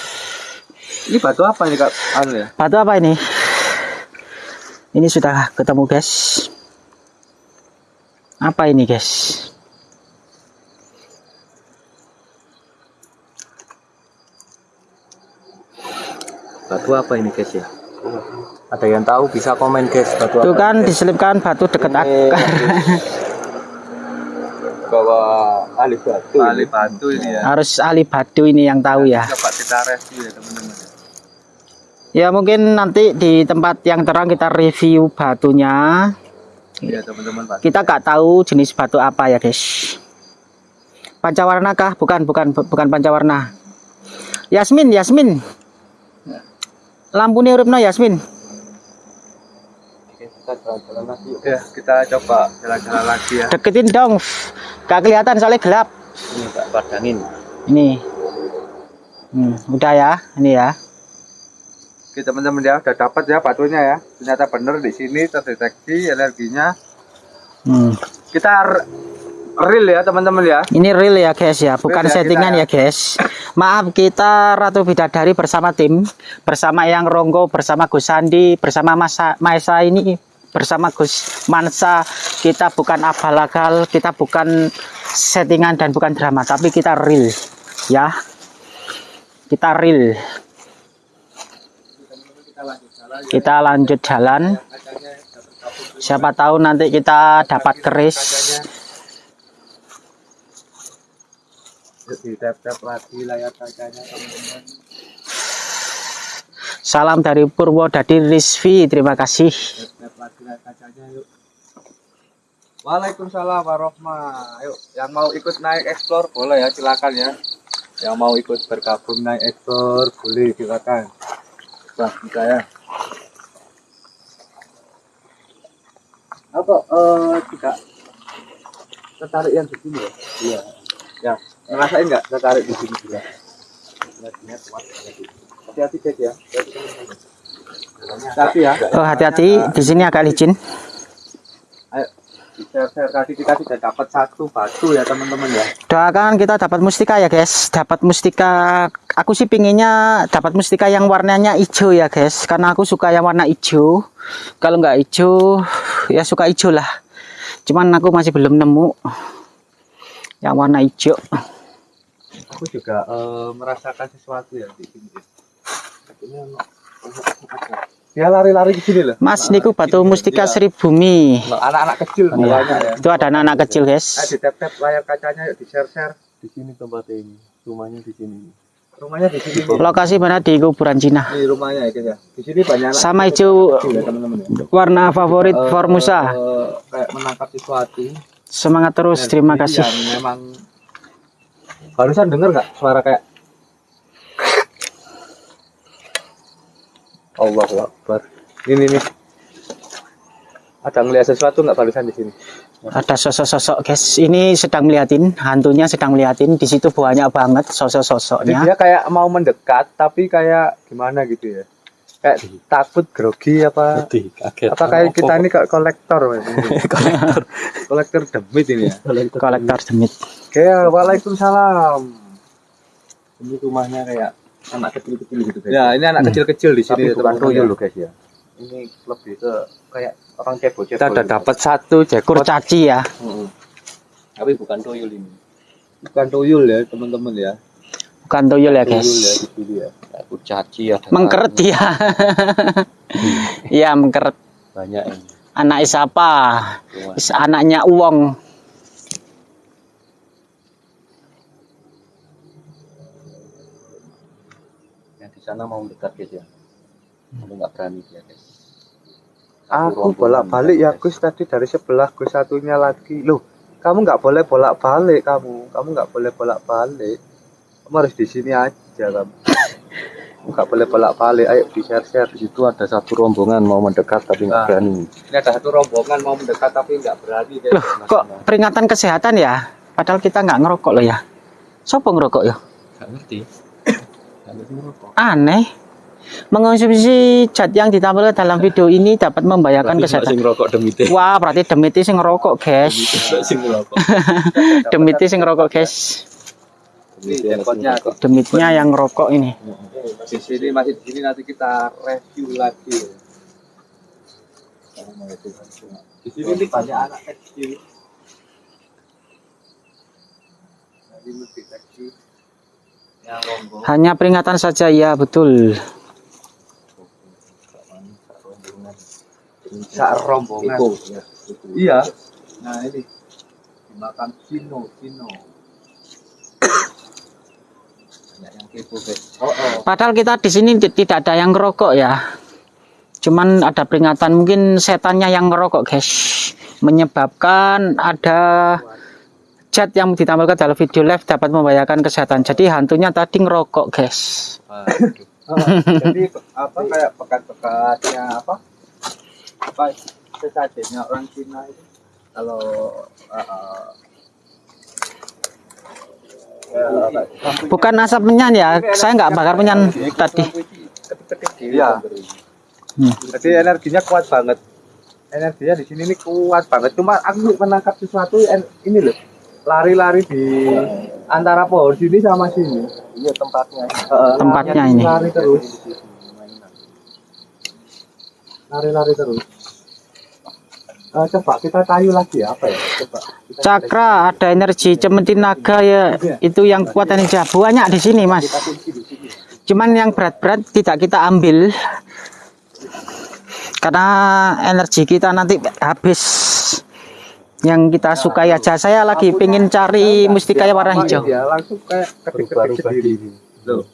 Ini batu apa ini Kak? Anu ya. Batu apa ini? Ini sudah ketemu guys. Apa ini guys? Batu apa ini guys ya? Ada yang tahu bisa komen guys batu Tuh kan diselipkan batu dekat akar. Bawa ahli batu. Ahli batu ini ya. Harus ahli batu ini yang tahu ya. Coba kita review ya teman-teman. Ya mungkin nanti di tempat yang terang kita review batunya. Iya teman-teman Pak. Kita nggak tahu jenis batu apa ya guys. Pancawarna kah? Bukan, bukan, bu- bukan pancawarna. Yasmin, Yasmin. Lampu ini uripno Yasmin. Kita jalan-jalan lagi. Ya, kita coba jalan-jalan lagi ya. Deketin dong. Gak kelihatan soalnya gelap. Ini Pak padangin. Ini. Hmm, udah ya, ini ya. Oke teman-teman ya, udah dapat ya batunya ya. Ternyata bener di sini terdeteksi energinya. Hmm. Kita real ya teman-teman ya. Ini real ya guys ya, bukan Real ya, settingan kita ya guys. Maaf kita Ratu Bidadari bersama tim, bersama Yang Ronggo, bersama Gus Sandi, bersama Masa Maesa ini, bersama Gus Mansa. Kita bukan abal-abal, kita bukan settingan dan bukan drama, tapi kita real ya. Kita real. Kita lanjut jalan. Siapa tahu nanti kita dapat keris. Teman-teman. Salam dari Purwodadi Rizvi, terima kasih. Waalaikumsalam warahmatullahi Yuk, yang mau ikut naik explore boleh ya, silakan ya. Yang mau ikut bergabung naik explore boleh silakan. Wah, kita ya. Apa eh tidak tertarik yang di sini ya? Iya. Ya, ngerasain nggak tertarik di sini juga? Hati-hati guys ya. Hati ya. Oh hati-hati, di sini agak licin. Ayo, kita sudah dapat satu batu ya teman-teman ya. Doakan kita dapat mustika ya guys. Dapat mustika. Aku sih pinginnya dapat mustika yang warnanya hijau ya guys. Karena aku suka yang warna hijau. Kalau nggak hijau, ya suka hijau lah. Cuman aku masih belum nemu yang warna hijau. Aku juga eh, merasakan sesuatu ya di sini. Akhirnya Dia lari-lari ke sini loh. Mas, niku batu mustika Sri Bumi. Anak-anak kecil banyak ya. Itu ada anak-anak kecil Ayo guys. di tap-tap layar kacanya yuk di share-share. Di sini tempatnya ini. Rumahnya di sini. Rumahnya di sini. Lokasi mana di kuburan Cina. Ini rumahnya ya guys ya. Di sini banyak anak Sama hijau kecil ya teman-teman ya. warna favorit Eh, Formusa. eh, kayak menangkap sesuatu. Semangat terus, Dan terima ini kasih. Memang barusan denger nggak suara kayak Allah Akbar. Ini nih. Ada ngeliat sesuatu nggak barusan di sini? Ada sosok-sosok guys. Ini sedang meliatin, hantunya sedang meliatin. Di situ banyak banget Jadi sosok-sosoknya. dia kayak mau mendekat tapi kayak gimana gitu ya. Kayak takut grogi apa Sedih, kaget. apa kayak kita ini kayak kolektor kolektor kolektor demit ini ya Kolektor demit. oke waalaikumsalam ini rumahnya kayak anak kecil-kecil gitu guys ya ini anak kecil-kecil di sini Tapi bukan tuyul ya. loh guys ya. ini lebih ke kayak orang cebol Kita udah dapat satu Kurcaci ya. Tapi bukan tuyul ini. bukan tuyul ya teman-teman ya Bukan tuyul ya guys. Tuyul ya di sini ya. Ya, kurcaci ada Mengkeret dia. Iya mengkeret. banyak ini Anak siapa? Is- Anaknya Uwong. Sana mau dekat guys ya tapi nggak berani dia guys Aku bolak-balik ya Gus tadi dari sebelah Gus satunya lagi. Loh, kamu nggak boleh bolak-balik kamu. Kamu nggak boleh bolak-balik. Kamu harus di sini aja kamu. Nggak boleh bolak-balik. Ayo di share-share. di situ ada satu rombongan mau mendekat tapi nggak Ah. berani Ini ada satu rombongan mau mendekat tapi nggak berani. guys. Loh, kok peringatan kesehatan ya? Padahal kita nggak ngerokok loh ya. Sopo ngerokok ya? nggak ngerti Aneh. Mengonsumsi zat yang ditampilkan dalam video ini dapat membahayakan kesehatan. sing rokok Wah, berarti demiti sing ngerokok, guys. sing rokok demiti sing ngerokok, guys. Demitnya yang ngerokok ini. Di sini masih di sini nanti kita review lagi. Di sini banyak anak kecil. Jadi lebih kecil. Hanya peringatan saja ya, betul. Sak rombongan. Iya. Nah ini dimakan Cino, Cino. Banyak yang kepo guys. Oh, oh. Padahal kita di sini ti- tidak ada yang ngerokok ya. Cuman ada peringatan mungkin setannya yang ngerokok, guys. Menyebabkan ada zat yang ditampilkan dalam video live dapat membahayakan kesehatan. Jadi hantunya tadi ngerokok, guys. Oh, jadi apa kayak pekat-pekatnya apa? Apa sesajennya orang Cina itu kalau uh, Bukan asap menyan ya. Saya nggak bakar menyan tadi. Iya. Hmm. Jadi energinya kuat banget. Energinya di sini ini kuat banget. Cuma aku menangkap sesuatu ini loh. Lari-lari di antara pohon sini sama sini. Iya tempatnya. Heeh, Tempatnya larinya ini. Lari terus. Lari-lari terus. Eh, coba kita tayu lagi ya, apa ya? Coba. Kita Cakra ada energi cemeti naga ya itu yang kuat energi banyak di sini mas. Cuman yang berat-berat tidak kita ambil karena energi kita nanti habis. Yang kita sukai aja. Saya lagi pengen cari mustika warna hijau. Ya, langsung kayak ketik-ketik sendiri. Loh.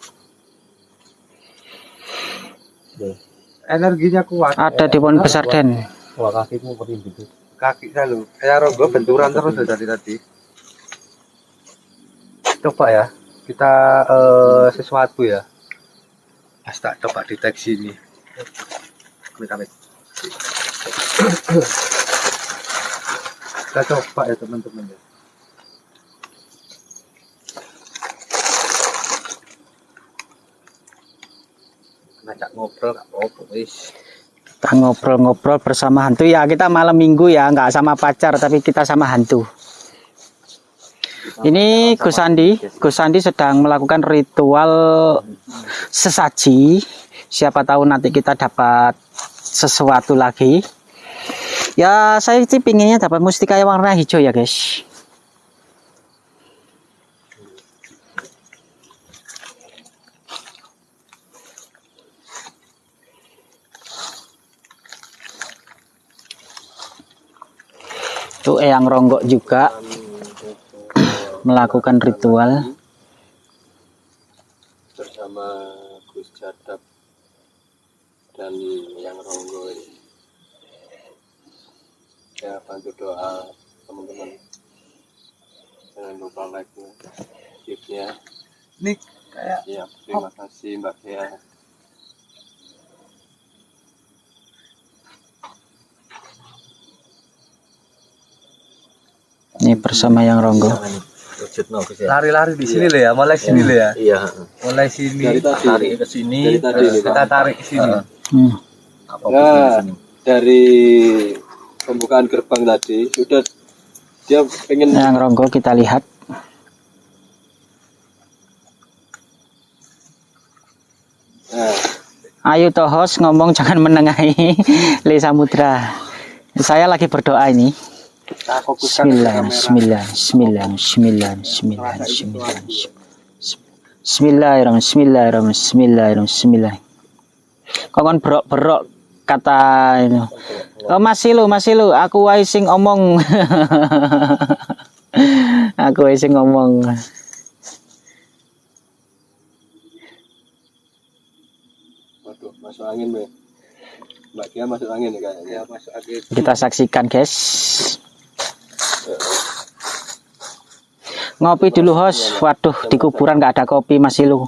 Energinya kuat. Ada di pohon besar den. Wah kakimu merinding. kaki saya kayak rogo benturan terus dari tadi coba ya kita eh, sesuatu ya Mas tak coba deteksi ini amit amit kita coba ya teman-teman ya ngajak ngobrol gak apa-apa wis Kita ngobrol-ngobrol bersama hantu ya kita malam minggu ya nggak sama pacar tapi kita sama hantu. Ini Gus Andi, Gus Andi sedang melakukan ritual sesaji. Siapa tahu nanti kita dapat sesuatu lagi. Ya saya sih pinginnya dapat mustika yang warna hijau ya guys. Itu Eyang Ronggok juga melakukan ritual. bersama Gus Jadab dan yang Ronggo ini. Ya bantu doa teman-teman. Jangan lupa like-nya, share-nya. ini kayak Ya, terima kasih Mbak Dea. Ini bersama yang Ronggo. Ya. lari-lari di sini loh ya mulai sini loh ya Iya. mulai sini Dari tadi. Tarik ke sini. Dari tadi terus nih, kita tarik ke sini Hmm. Apa Ya. di sini? Dari pembukaan gerbang tadi sudah dia pengen Yang Ronggo kita lihat. nah, Ayo toh host ngomong jangan menengahi Le Samudra. Saya lagi berdoa ini. kita fokuskan ke Sembilan, kamera sembilan, sembilan, sembilan, sembilan, sembilan, sembilan. Bismillahirrahmanirrahim. Bismillahirrahmanirrahim. Bismillahirrahmanirrahim. Bismillah. Kok kan berok-berok kata itu. Oh masih lu, masih lu. Aku wae sing omong. aku wae sing ngomong. Waduh, masuk angin, Mbak. Mbak Kia masuk angin ya kayaknya. Ya masuk angin. Kita saksikan, guys. Ngopi dulu, host. Waduh, di kuburan nggak ada kopi masih lu.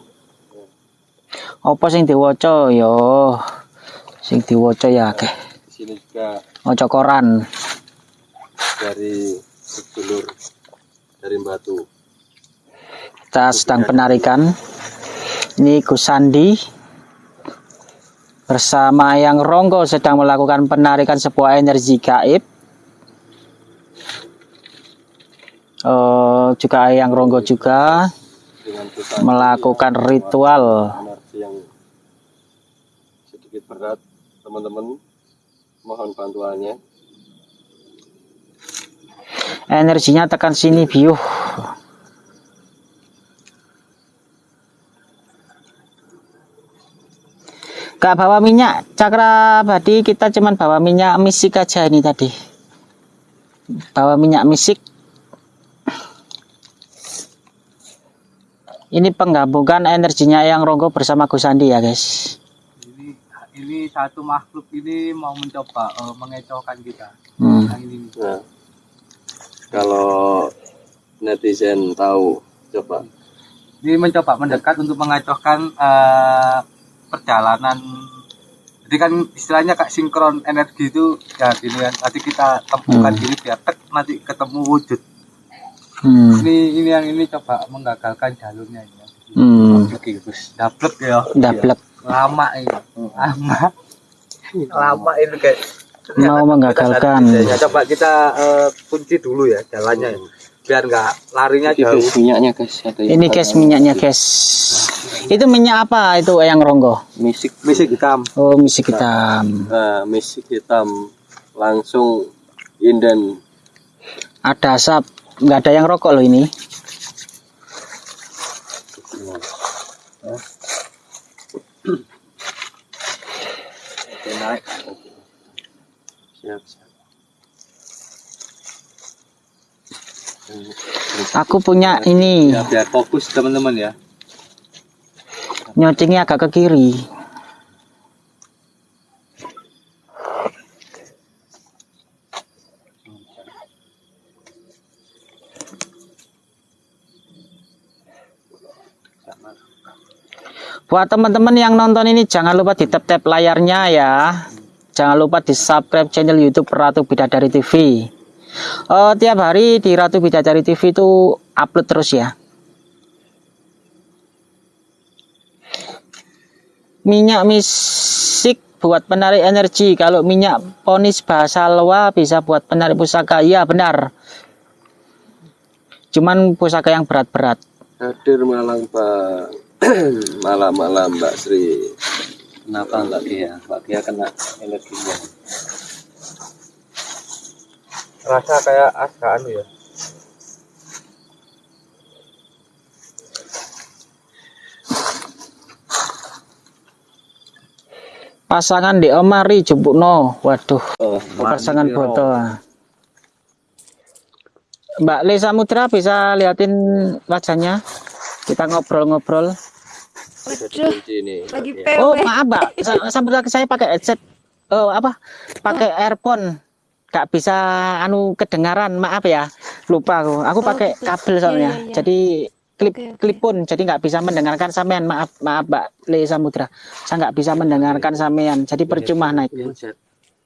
Apa sing diwaca yo? Sing diwaca ya akeh. Sini juga koran. dari sedulur dari Batu. Kita sedang penarikan. Ini Gus Sandi bersama Yang Ronggo sedang melakukan penarikan sebuah energi gaib. Eh, juga Yang Ronggo juga melakukan ritual energi yang sedikit berat, teman-teman. Mohon bantuannya. energinya tekan sini biuh Gak bawa minyak cakra badi kita cuman bawa minyak misik aja ini tadi bawa minyak misik ini penggabungan energinya yang ronggo bersama Gus Andi ya guys Ini ini satu makhluk ini mau mencoba eh, mengecohkan kita. Hmm. Yang ini. Nah, kalau netizen tahu, coba Ini mencoba mendekat untuk mengecohkan eh, perjalanan. Jadi kan istilahnya kayak sinkron energi itu ya gini kan. Nanti kita temukan Hmm. diri biar tek nanti ketemu wujud. Hmm. Ini ini yang ini coba menggagalkan jalurnya ini. Hmm. Oke, Gus. Dablek ya. Dablek Lama ini. Lama. Lama ini kayak mau menggagalkan Ya, coba kita eh, kunci dulu ya jalannya ya. Biar nggak larinya jauh. minyaknya guys. Ini guys minyaknya guys. Itu minyak apa itu yang ronggo? misik, Misik hitam. Oh misik hitam. nah, misik hitam langsung inden Ada asap. Nggak ada yang rokok loh ini. Oke, naik. siap siap. Aku punya ini. Ya biar fokus teman-teman ya. Nyocengnya agak ke kiri. Buat teman-teman yang nonton ini jangan lupa di tap-tap layarnya ya. Jangan lupa di subscribe channel YouTube Ratu Bidadari TV. Eh, tiap hari di Ratu Bidadari TV itu upload terus ya. Minyak misik buat penarik energi. Kalau minyak ponis bahasa Loa bisa buat penarik pusaka. Iya benar. Cuman pusaka yang berat-berat. hadir malam pak malam-malam Mbak Sri Kenapa Mbak Kia? Mbak Kia kena energinya. Rasa kayak agak anu ya. Pasangan di Omari Jupukno. Waduh, oh, pasangan foto. Mbak Le Samudra bisa liatin wajahnya. Kita ngobrol-ngobrol. Ini lagi Oh maaf mbak, Sa- Samudra saya pakai headset. Oh apa? Pakai earphone. Gak bisa anu kedengaran. Maaf ya, lupa aku. Aku Oh, pakai gitu. kabel Iya, soalnya. iya, iya. Jadi klip Oke, oke. klipun. Jadi nggak bisa mendengarkan sampean. Maaf maaf mbak Le Samudra. Saya nggak bisa mendengarkan sampean. Jadi percuma naik. Headset.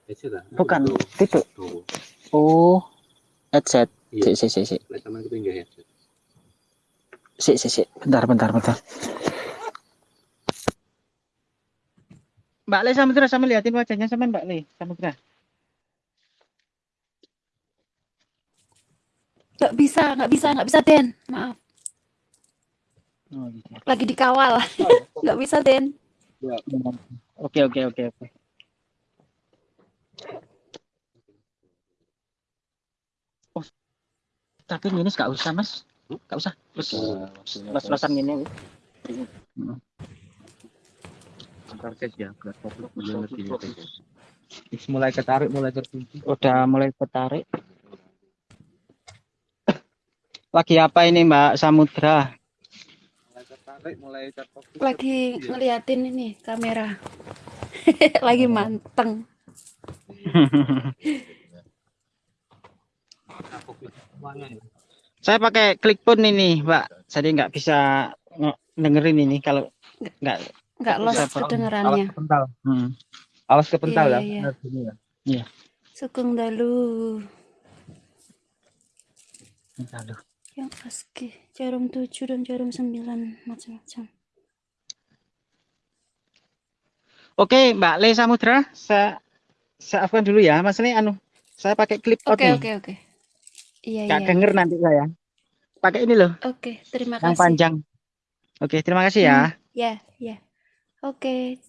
Headset lah. Bukan, itu. Oh, headset. Iya. Si, si, si. Si, si, si. Bentar, bentar, bentar. Mbak Le Samudra sama liatin wajahnya sama Mbak Le Samudra. Nggak bisa, nggak bisa, nggak bisa Den. Maaf, Oh, gitu. lagi dikawal. Nggak bisa Den. Oke, oke, oke, oke. Oh, tapi ini nggak usah mas, nggak usah. Terus Nah, los-losan gini. Ntar guys ya, fokus lebih guys. mulai ketarik mulai terkunci Udah mulai tertarik. Lagi apa ini Mbak Samudra? mulai tertarik mulai terfokus Lagi ngeliatin ini kamera. Lagi manteng. semuanya ya Saya pakai klik pun ini Mbak. Jadi nggak bisa nge- dengerin ini kalau nggak. Nggak los awas kedengerannya. kepental Hmm. awas kepental Iya, ya iya, iya. Ya Sugeng dalu. Aduh. Yang ASCII. Jarum 7 dan jarum 9. Macam-macam. Oke Mbak Le Samudra, saya saya afkan dulu ya. Mas ini anu, saya pakai clip out Oke, nih. oke, oke. Iya, Nggak iya. denger nanti saya. Pakai ini loh, Oke, terima yang kasih. panjang. Oke, terima kasih ya. Ya, ya. Oke.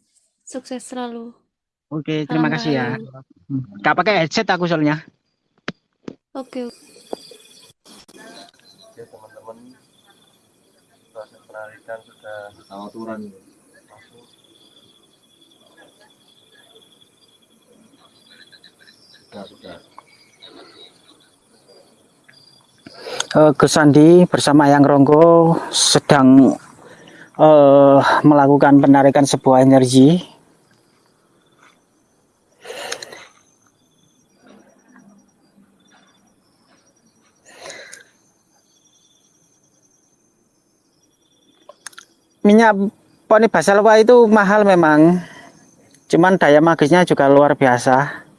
Sukses selalu. Oke, terima Salam kasih ya. Hmm. Nggak pakai headset aku soalnya. Oke. Oke teman-teman proses penarikan sudah aturan masuk sudah sudah Eh, Gus Sandi bersama Yang Ronggo sedang eh, melakukan penarikan sebuah energi. Minyak poni basalwa itu mahal memang, cuman daya magisnya juga luar biasa.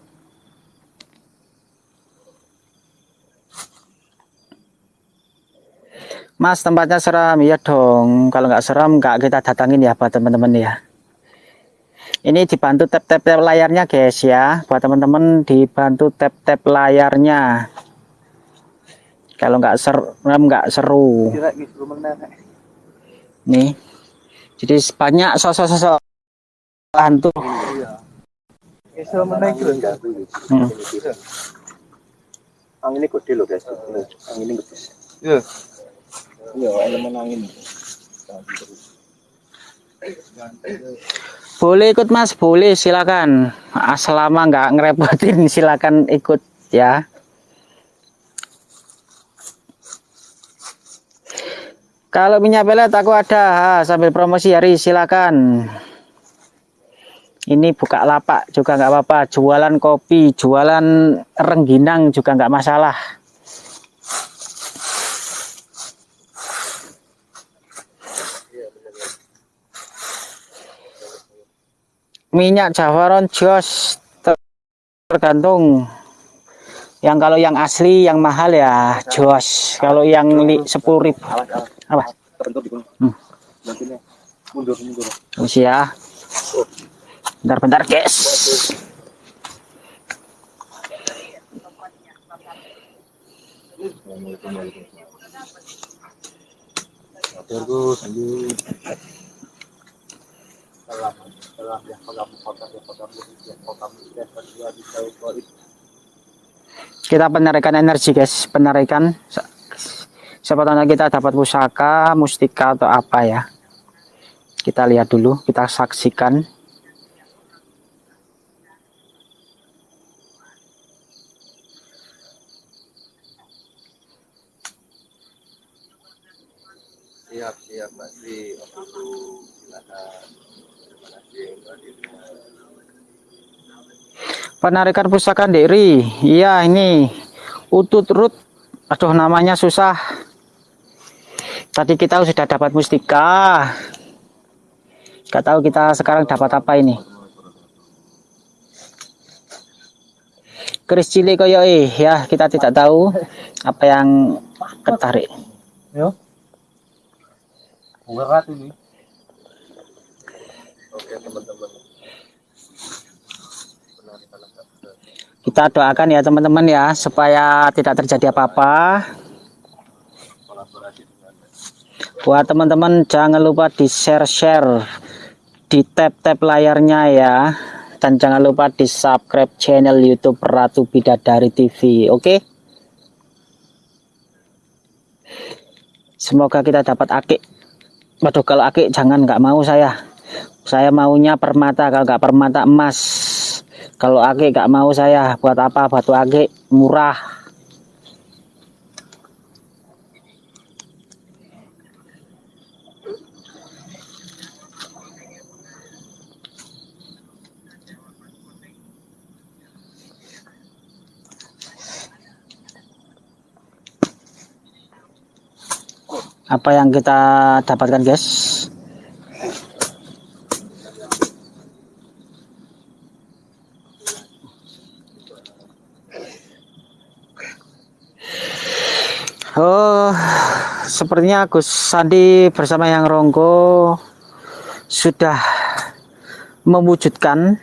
Mas tempatnya seram. Ya dong. Kalau nggak seram nggak kita datangin ya buat teman-teman ya. Ini dibantu tap-tap layarnya guys ya. Buat teman-teman dibantu tap-tap layarnya. Kalau nggak seram nggak seru. Nih. Jadi banyak sosok-sosok hantu. Hmm. angin ini gede loh guys. Angin ini gede Iya. boleh ikut mas? Boleh silakan. Ah, selama nggak ngerepotin silakan ikut ya. Kalau minyak pelet aku ada. Ah, sambil promosi hari silakan. Ini buka lapak juga nggak apa-apa. Jualan kopi jualan rengginang juga nggak masalah minyak jawaron jos ter- tergantung. Yang kalau yang asli yang mahal ya jos. Kalau yang li, 10 ribu. Apa? Hmm. mundur ya. Bentar-bentar guys. Terus lanjut kita penarikan energi guys. Penarikan. Siapa tahu nanti kita dapat pusaka mustika atau apa ya. Kita lihat dulu kita saksikan. Siap siap Sri Oke, silakan terima kasih mbak Diri penarikan pusaka diri iya ini utut rut. Aduh namanya susah. Tadi kita sudah dapat mustika. Gak tahu kita sekarang dapat apa ini. Keris cilik koyo eh. Ya kita tidak tahu apa yang ketarik. Yo. Berat ini. oke teman-teman penarikan agak berat kita doakan ya teman-teman ya supaya tidak terjadi apa-apa buat teman-teman jangan lupa di share-share di tap-tap layarnya ya dan jangan lupa di subscribe channel YouTube Ratu Bidadari TV oke semoga kita dapat akik Waduh kalau akik jangan nggak mau saya. Saya maunya permata kalau nggak permata emas. Kalau akik nggak mau saya buat apa batu akik murah. Apa yang kita dapatkan guys? Oh, sepertinya Gus Sandi bersama yang Ronggo sudah mewujudkan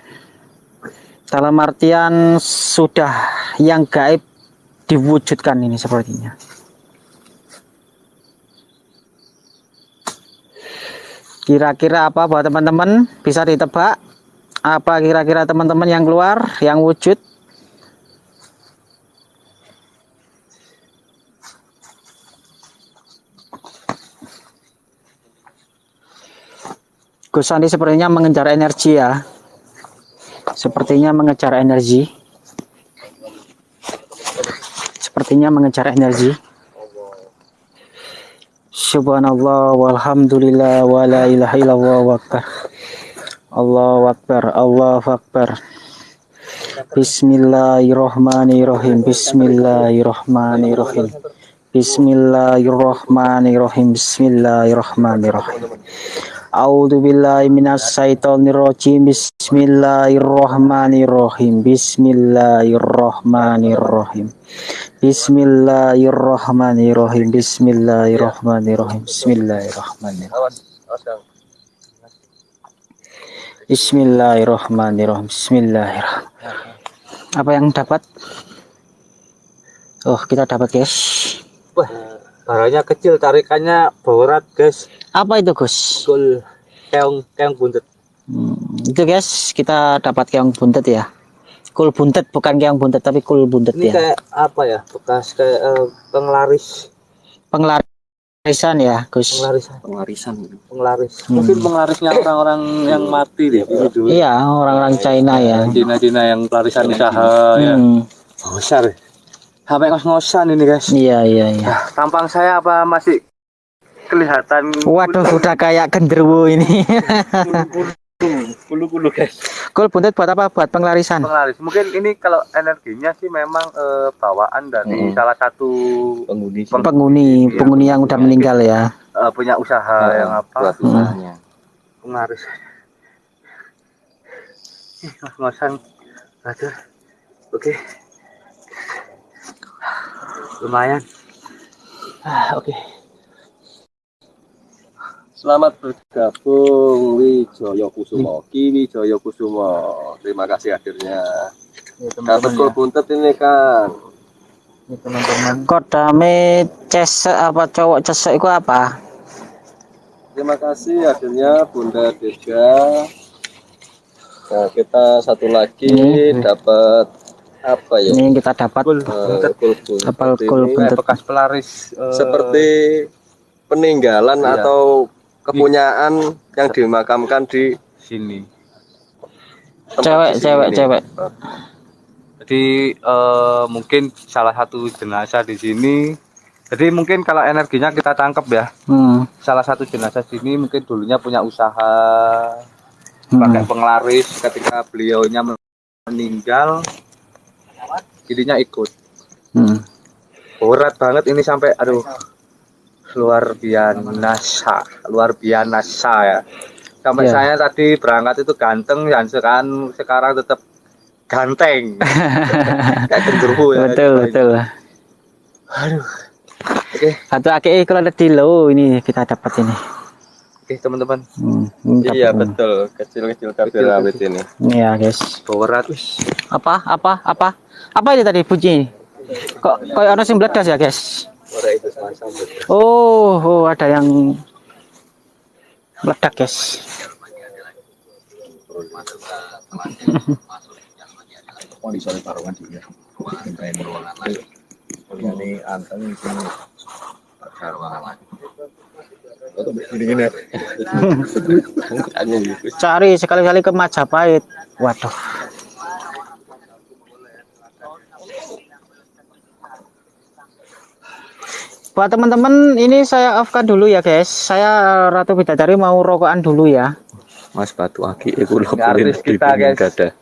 dalam artian sudah yang gaib diwujudkan ini sepertinya. Kira-kira apa buat teman-teman bisa ditebak? Apa kira-kira teman-teman yang keluar yang wujud? Gus Sandi sepertinya mengejar energi ya. Sepertinya mengejar energi. Sepertinya mengejar energi. Subhanallah walhamdulillah wa la ilaha illallah wa akbar. Allahu akbar, Allahu akbar. Bismillahirrahmanirrahim. Bismillahirrahmanirrahim. Bismillahirrahmanirrahim. Bismillahirrahmanirrahim. A'udzu billahi minas syaitonir rajim. Bismillahirrahmanirrahim. Bismillahirrahmanirrahim. Bismillahirrahmanirrahim. Bismillahirrahmanirrahim. Bismillahirrahmanirrahim. Bismillahirrahmanirrahim. Bismillahirrahmanirrahim. Apa yang dapat? Oh, kita dapat, guys. Barangnya kecil, tarikannya berat, guys. Apa itu, Gus? Kul keong keong buntet. Hmm, itu, guys, kita dapat keong buntet ya. Kul buntet bukan keong buntet tapi kul buntet Ini ya. kayak apa ya? Bekas kayak eh, penglaris, Penglarisan ya, Gus. penglaris, Pengarisan. penglaris. Hmm. Mungkin penglarisnya orang-orang yang mati deh dulu. Iya, orang-orang China ya. Cina-Cina yang pelarisan usaha ya. Hmm, Besar. Sampai ngos-ngosan ini, guys. iya, iya, iya. Tampang saya apa masih kelihatan Waduh, udah kayak genderuwo ini. bulu-bulu, guys. Kul buntet buat apa? Buat penglarisan. Penglaris. Mungkin ini kalau energinya sih memang eh, bawaan dari salah satu Penghuni Peng- Penghuni, penghuni yang udah meninggal ya. eh, punya usaha yang apa? buat usahanya. Penglaris. Ih, ngos-ngosan. Oke. Lumayan. Ah, oke. Selamat bergabung Wijoyo Kusumo, Ki Wijoyo Kusumo. Terima kasih akhirnya. Dapat kol buntet ini kan. Kodame cesek apa cowok cesek itu apa? Terima kasih akhirnya Bunda Dega. Nah, kita satu lagi Ini. dapat apa ya? Ini yang kita dapat Kul. Eh, Kapal kul ini buntet. Eh, bekas pelaris eh, seperti peninggalan Iya. atau kepunyaan yang dimakamkan di sini. cewek, di sini cewek, cewek. Jadi eh, mungkin salah satu jenazah di sini. Jadi mungkin kalau energinya kita tangkap ya, Hmm. salah satu jenazah sini mungkin dulunya punya usaha hmm. pakai penglaris ketika beliaunya meninggal jadinya ikut Hmm. berat banget ini sampai aduh luar biasa luar biasa ya sampai Iya. saya tadi berangkat itu ganteng dan sekarang sekarang tetap ganteng kayak genderuwo ya Betul, betul. aduh oke Satu aki kalau ada di low ini kita dapat ini. Oke teman-teman Hmm, ini Iya ini. betul, kecil-kecil kabel awet ini. Iya, guys. berat Apa? Apa? Apa? Apa ini tadi bunyi? Kok kayak orang sing meledas ya, guys? Oh, oh ada yang meledak, guys. juga sampai meruangan ini itu Cari sekali-kali ke Majapahit. Waduh. Buat teman-teman, ini saya off-kan dulu ya guys. Saya Ratu Bidadari mau rokokan dulu ya. Mas Batu Aki Ini artis kita, guys. Gada.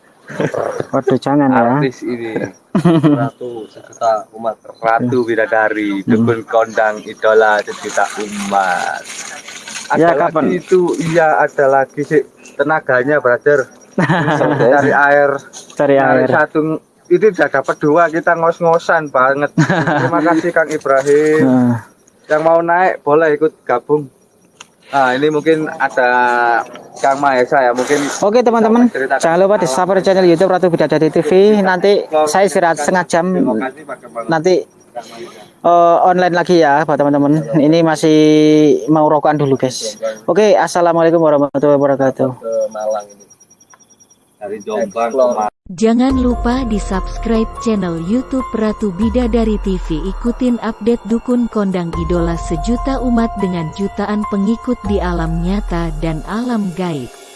Waduh jangan ya. Artis ini Ratu sejuta umat. Ratu Bidadari, dukun kondang idola sejuta umat. Ada Ya, lagi kapan? itu, iya ada lagi sih tenaganya brother. Cari air, Cari air. satu itu udah dapat dua kita ngos-ngosan banget. Terima kasih Kang Ibrahim. Nah, Yang mau naik boleh ikut gabung. Nah ini mungkin ada Kang Mahesa ya mungkin Oke teman-teman, jangan lupa di subscribe channel YouTube Ratu Bidadari TV. Nanti saya istirahat setengah jam. Nanti eh, online lagi ya buat teman-teman. Ini masih mau rokokan dulu guys. Oke, assalamualaikum warahmatullahi wabarakatuh. Ke Malang ini. Dari Jombang Jangan lupa di subscribe channel YouTube Ratu Bidadari TV. Ikutin update dukun kondang idola sejuta umat dengan jutaan pengikut di alam nyata dan alam gaib.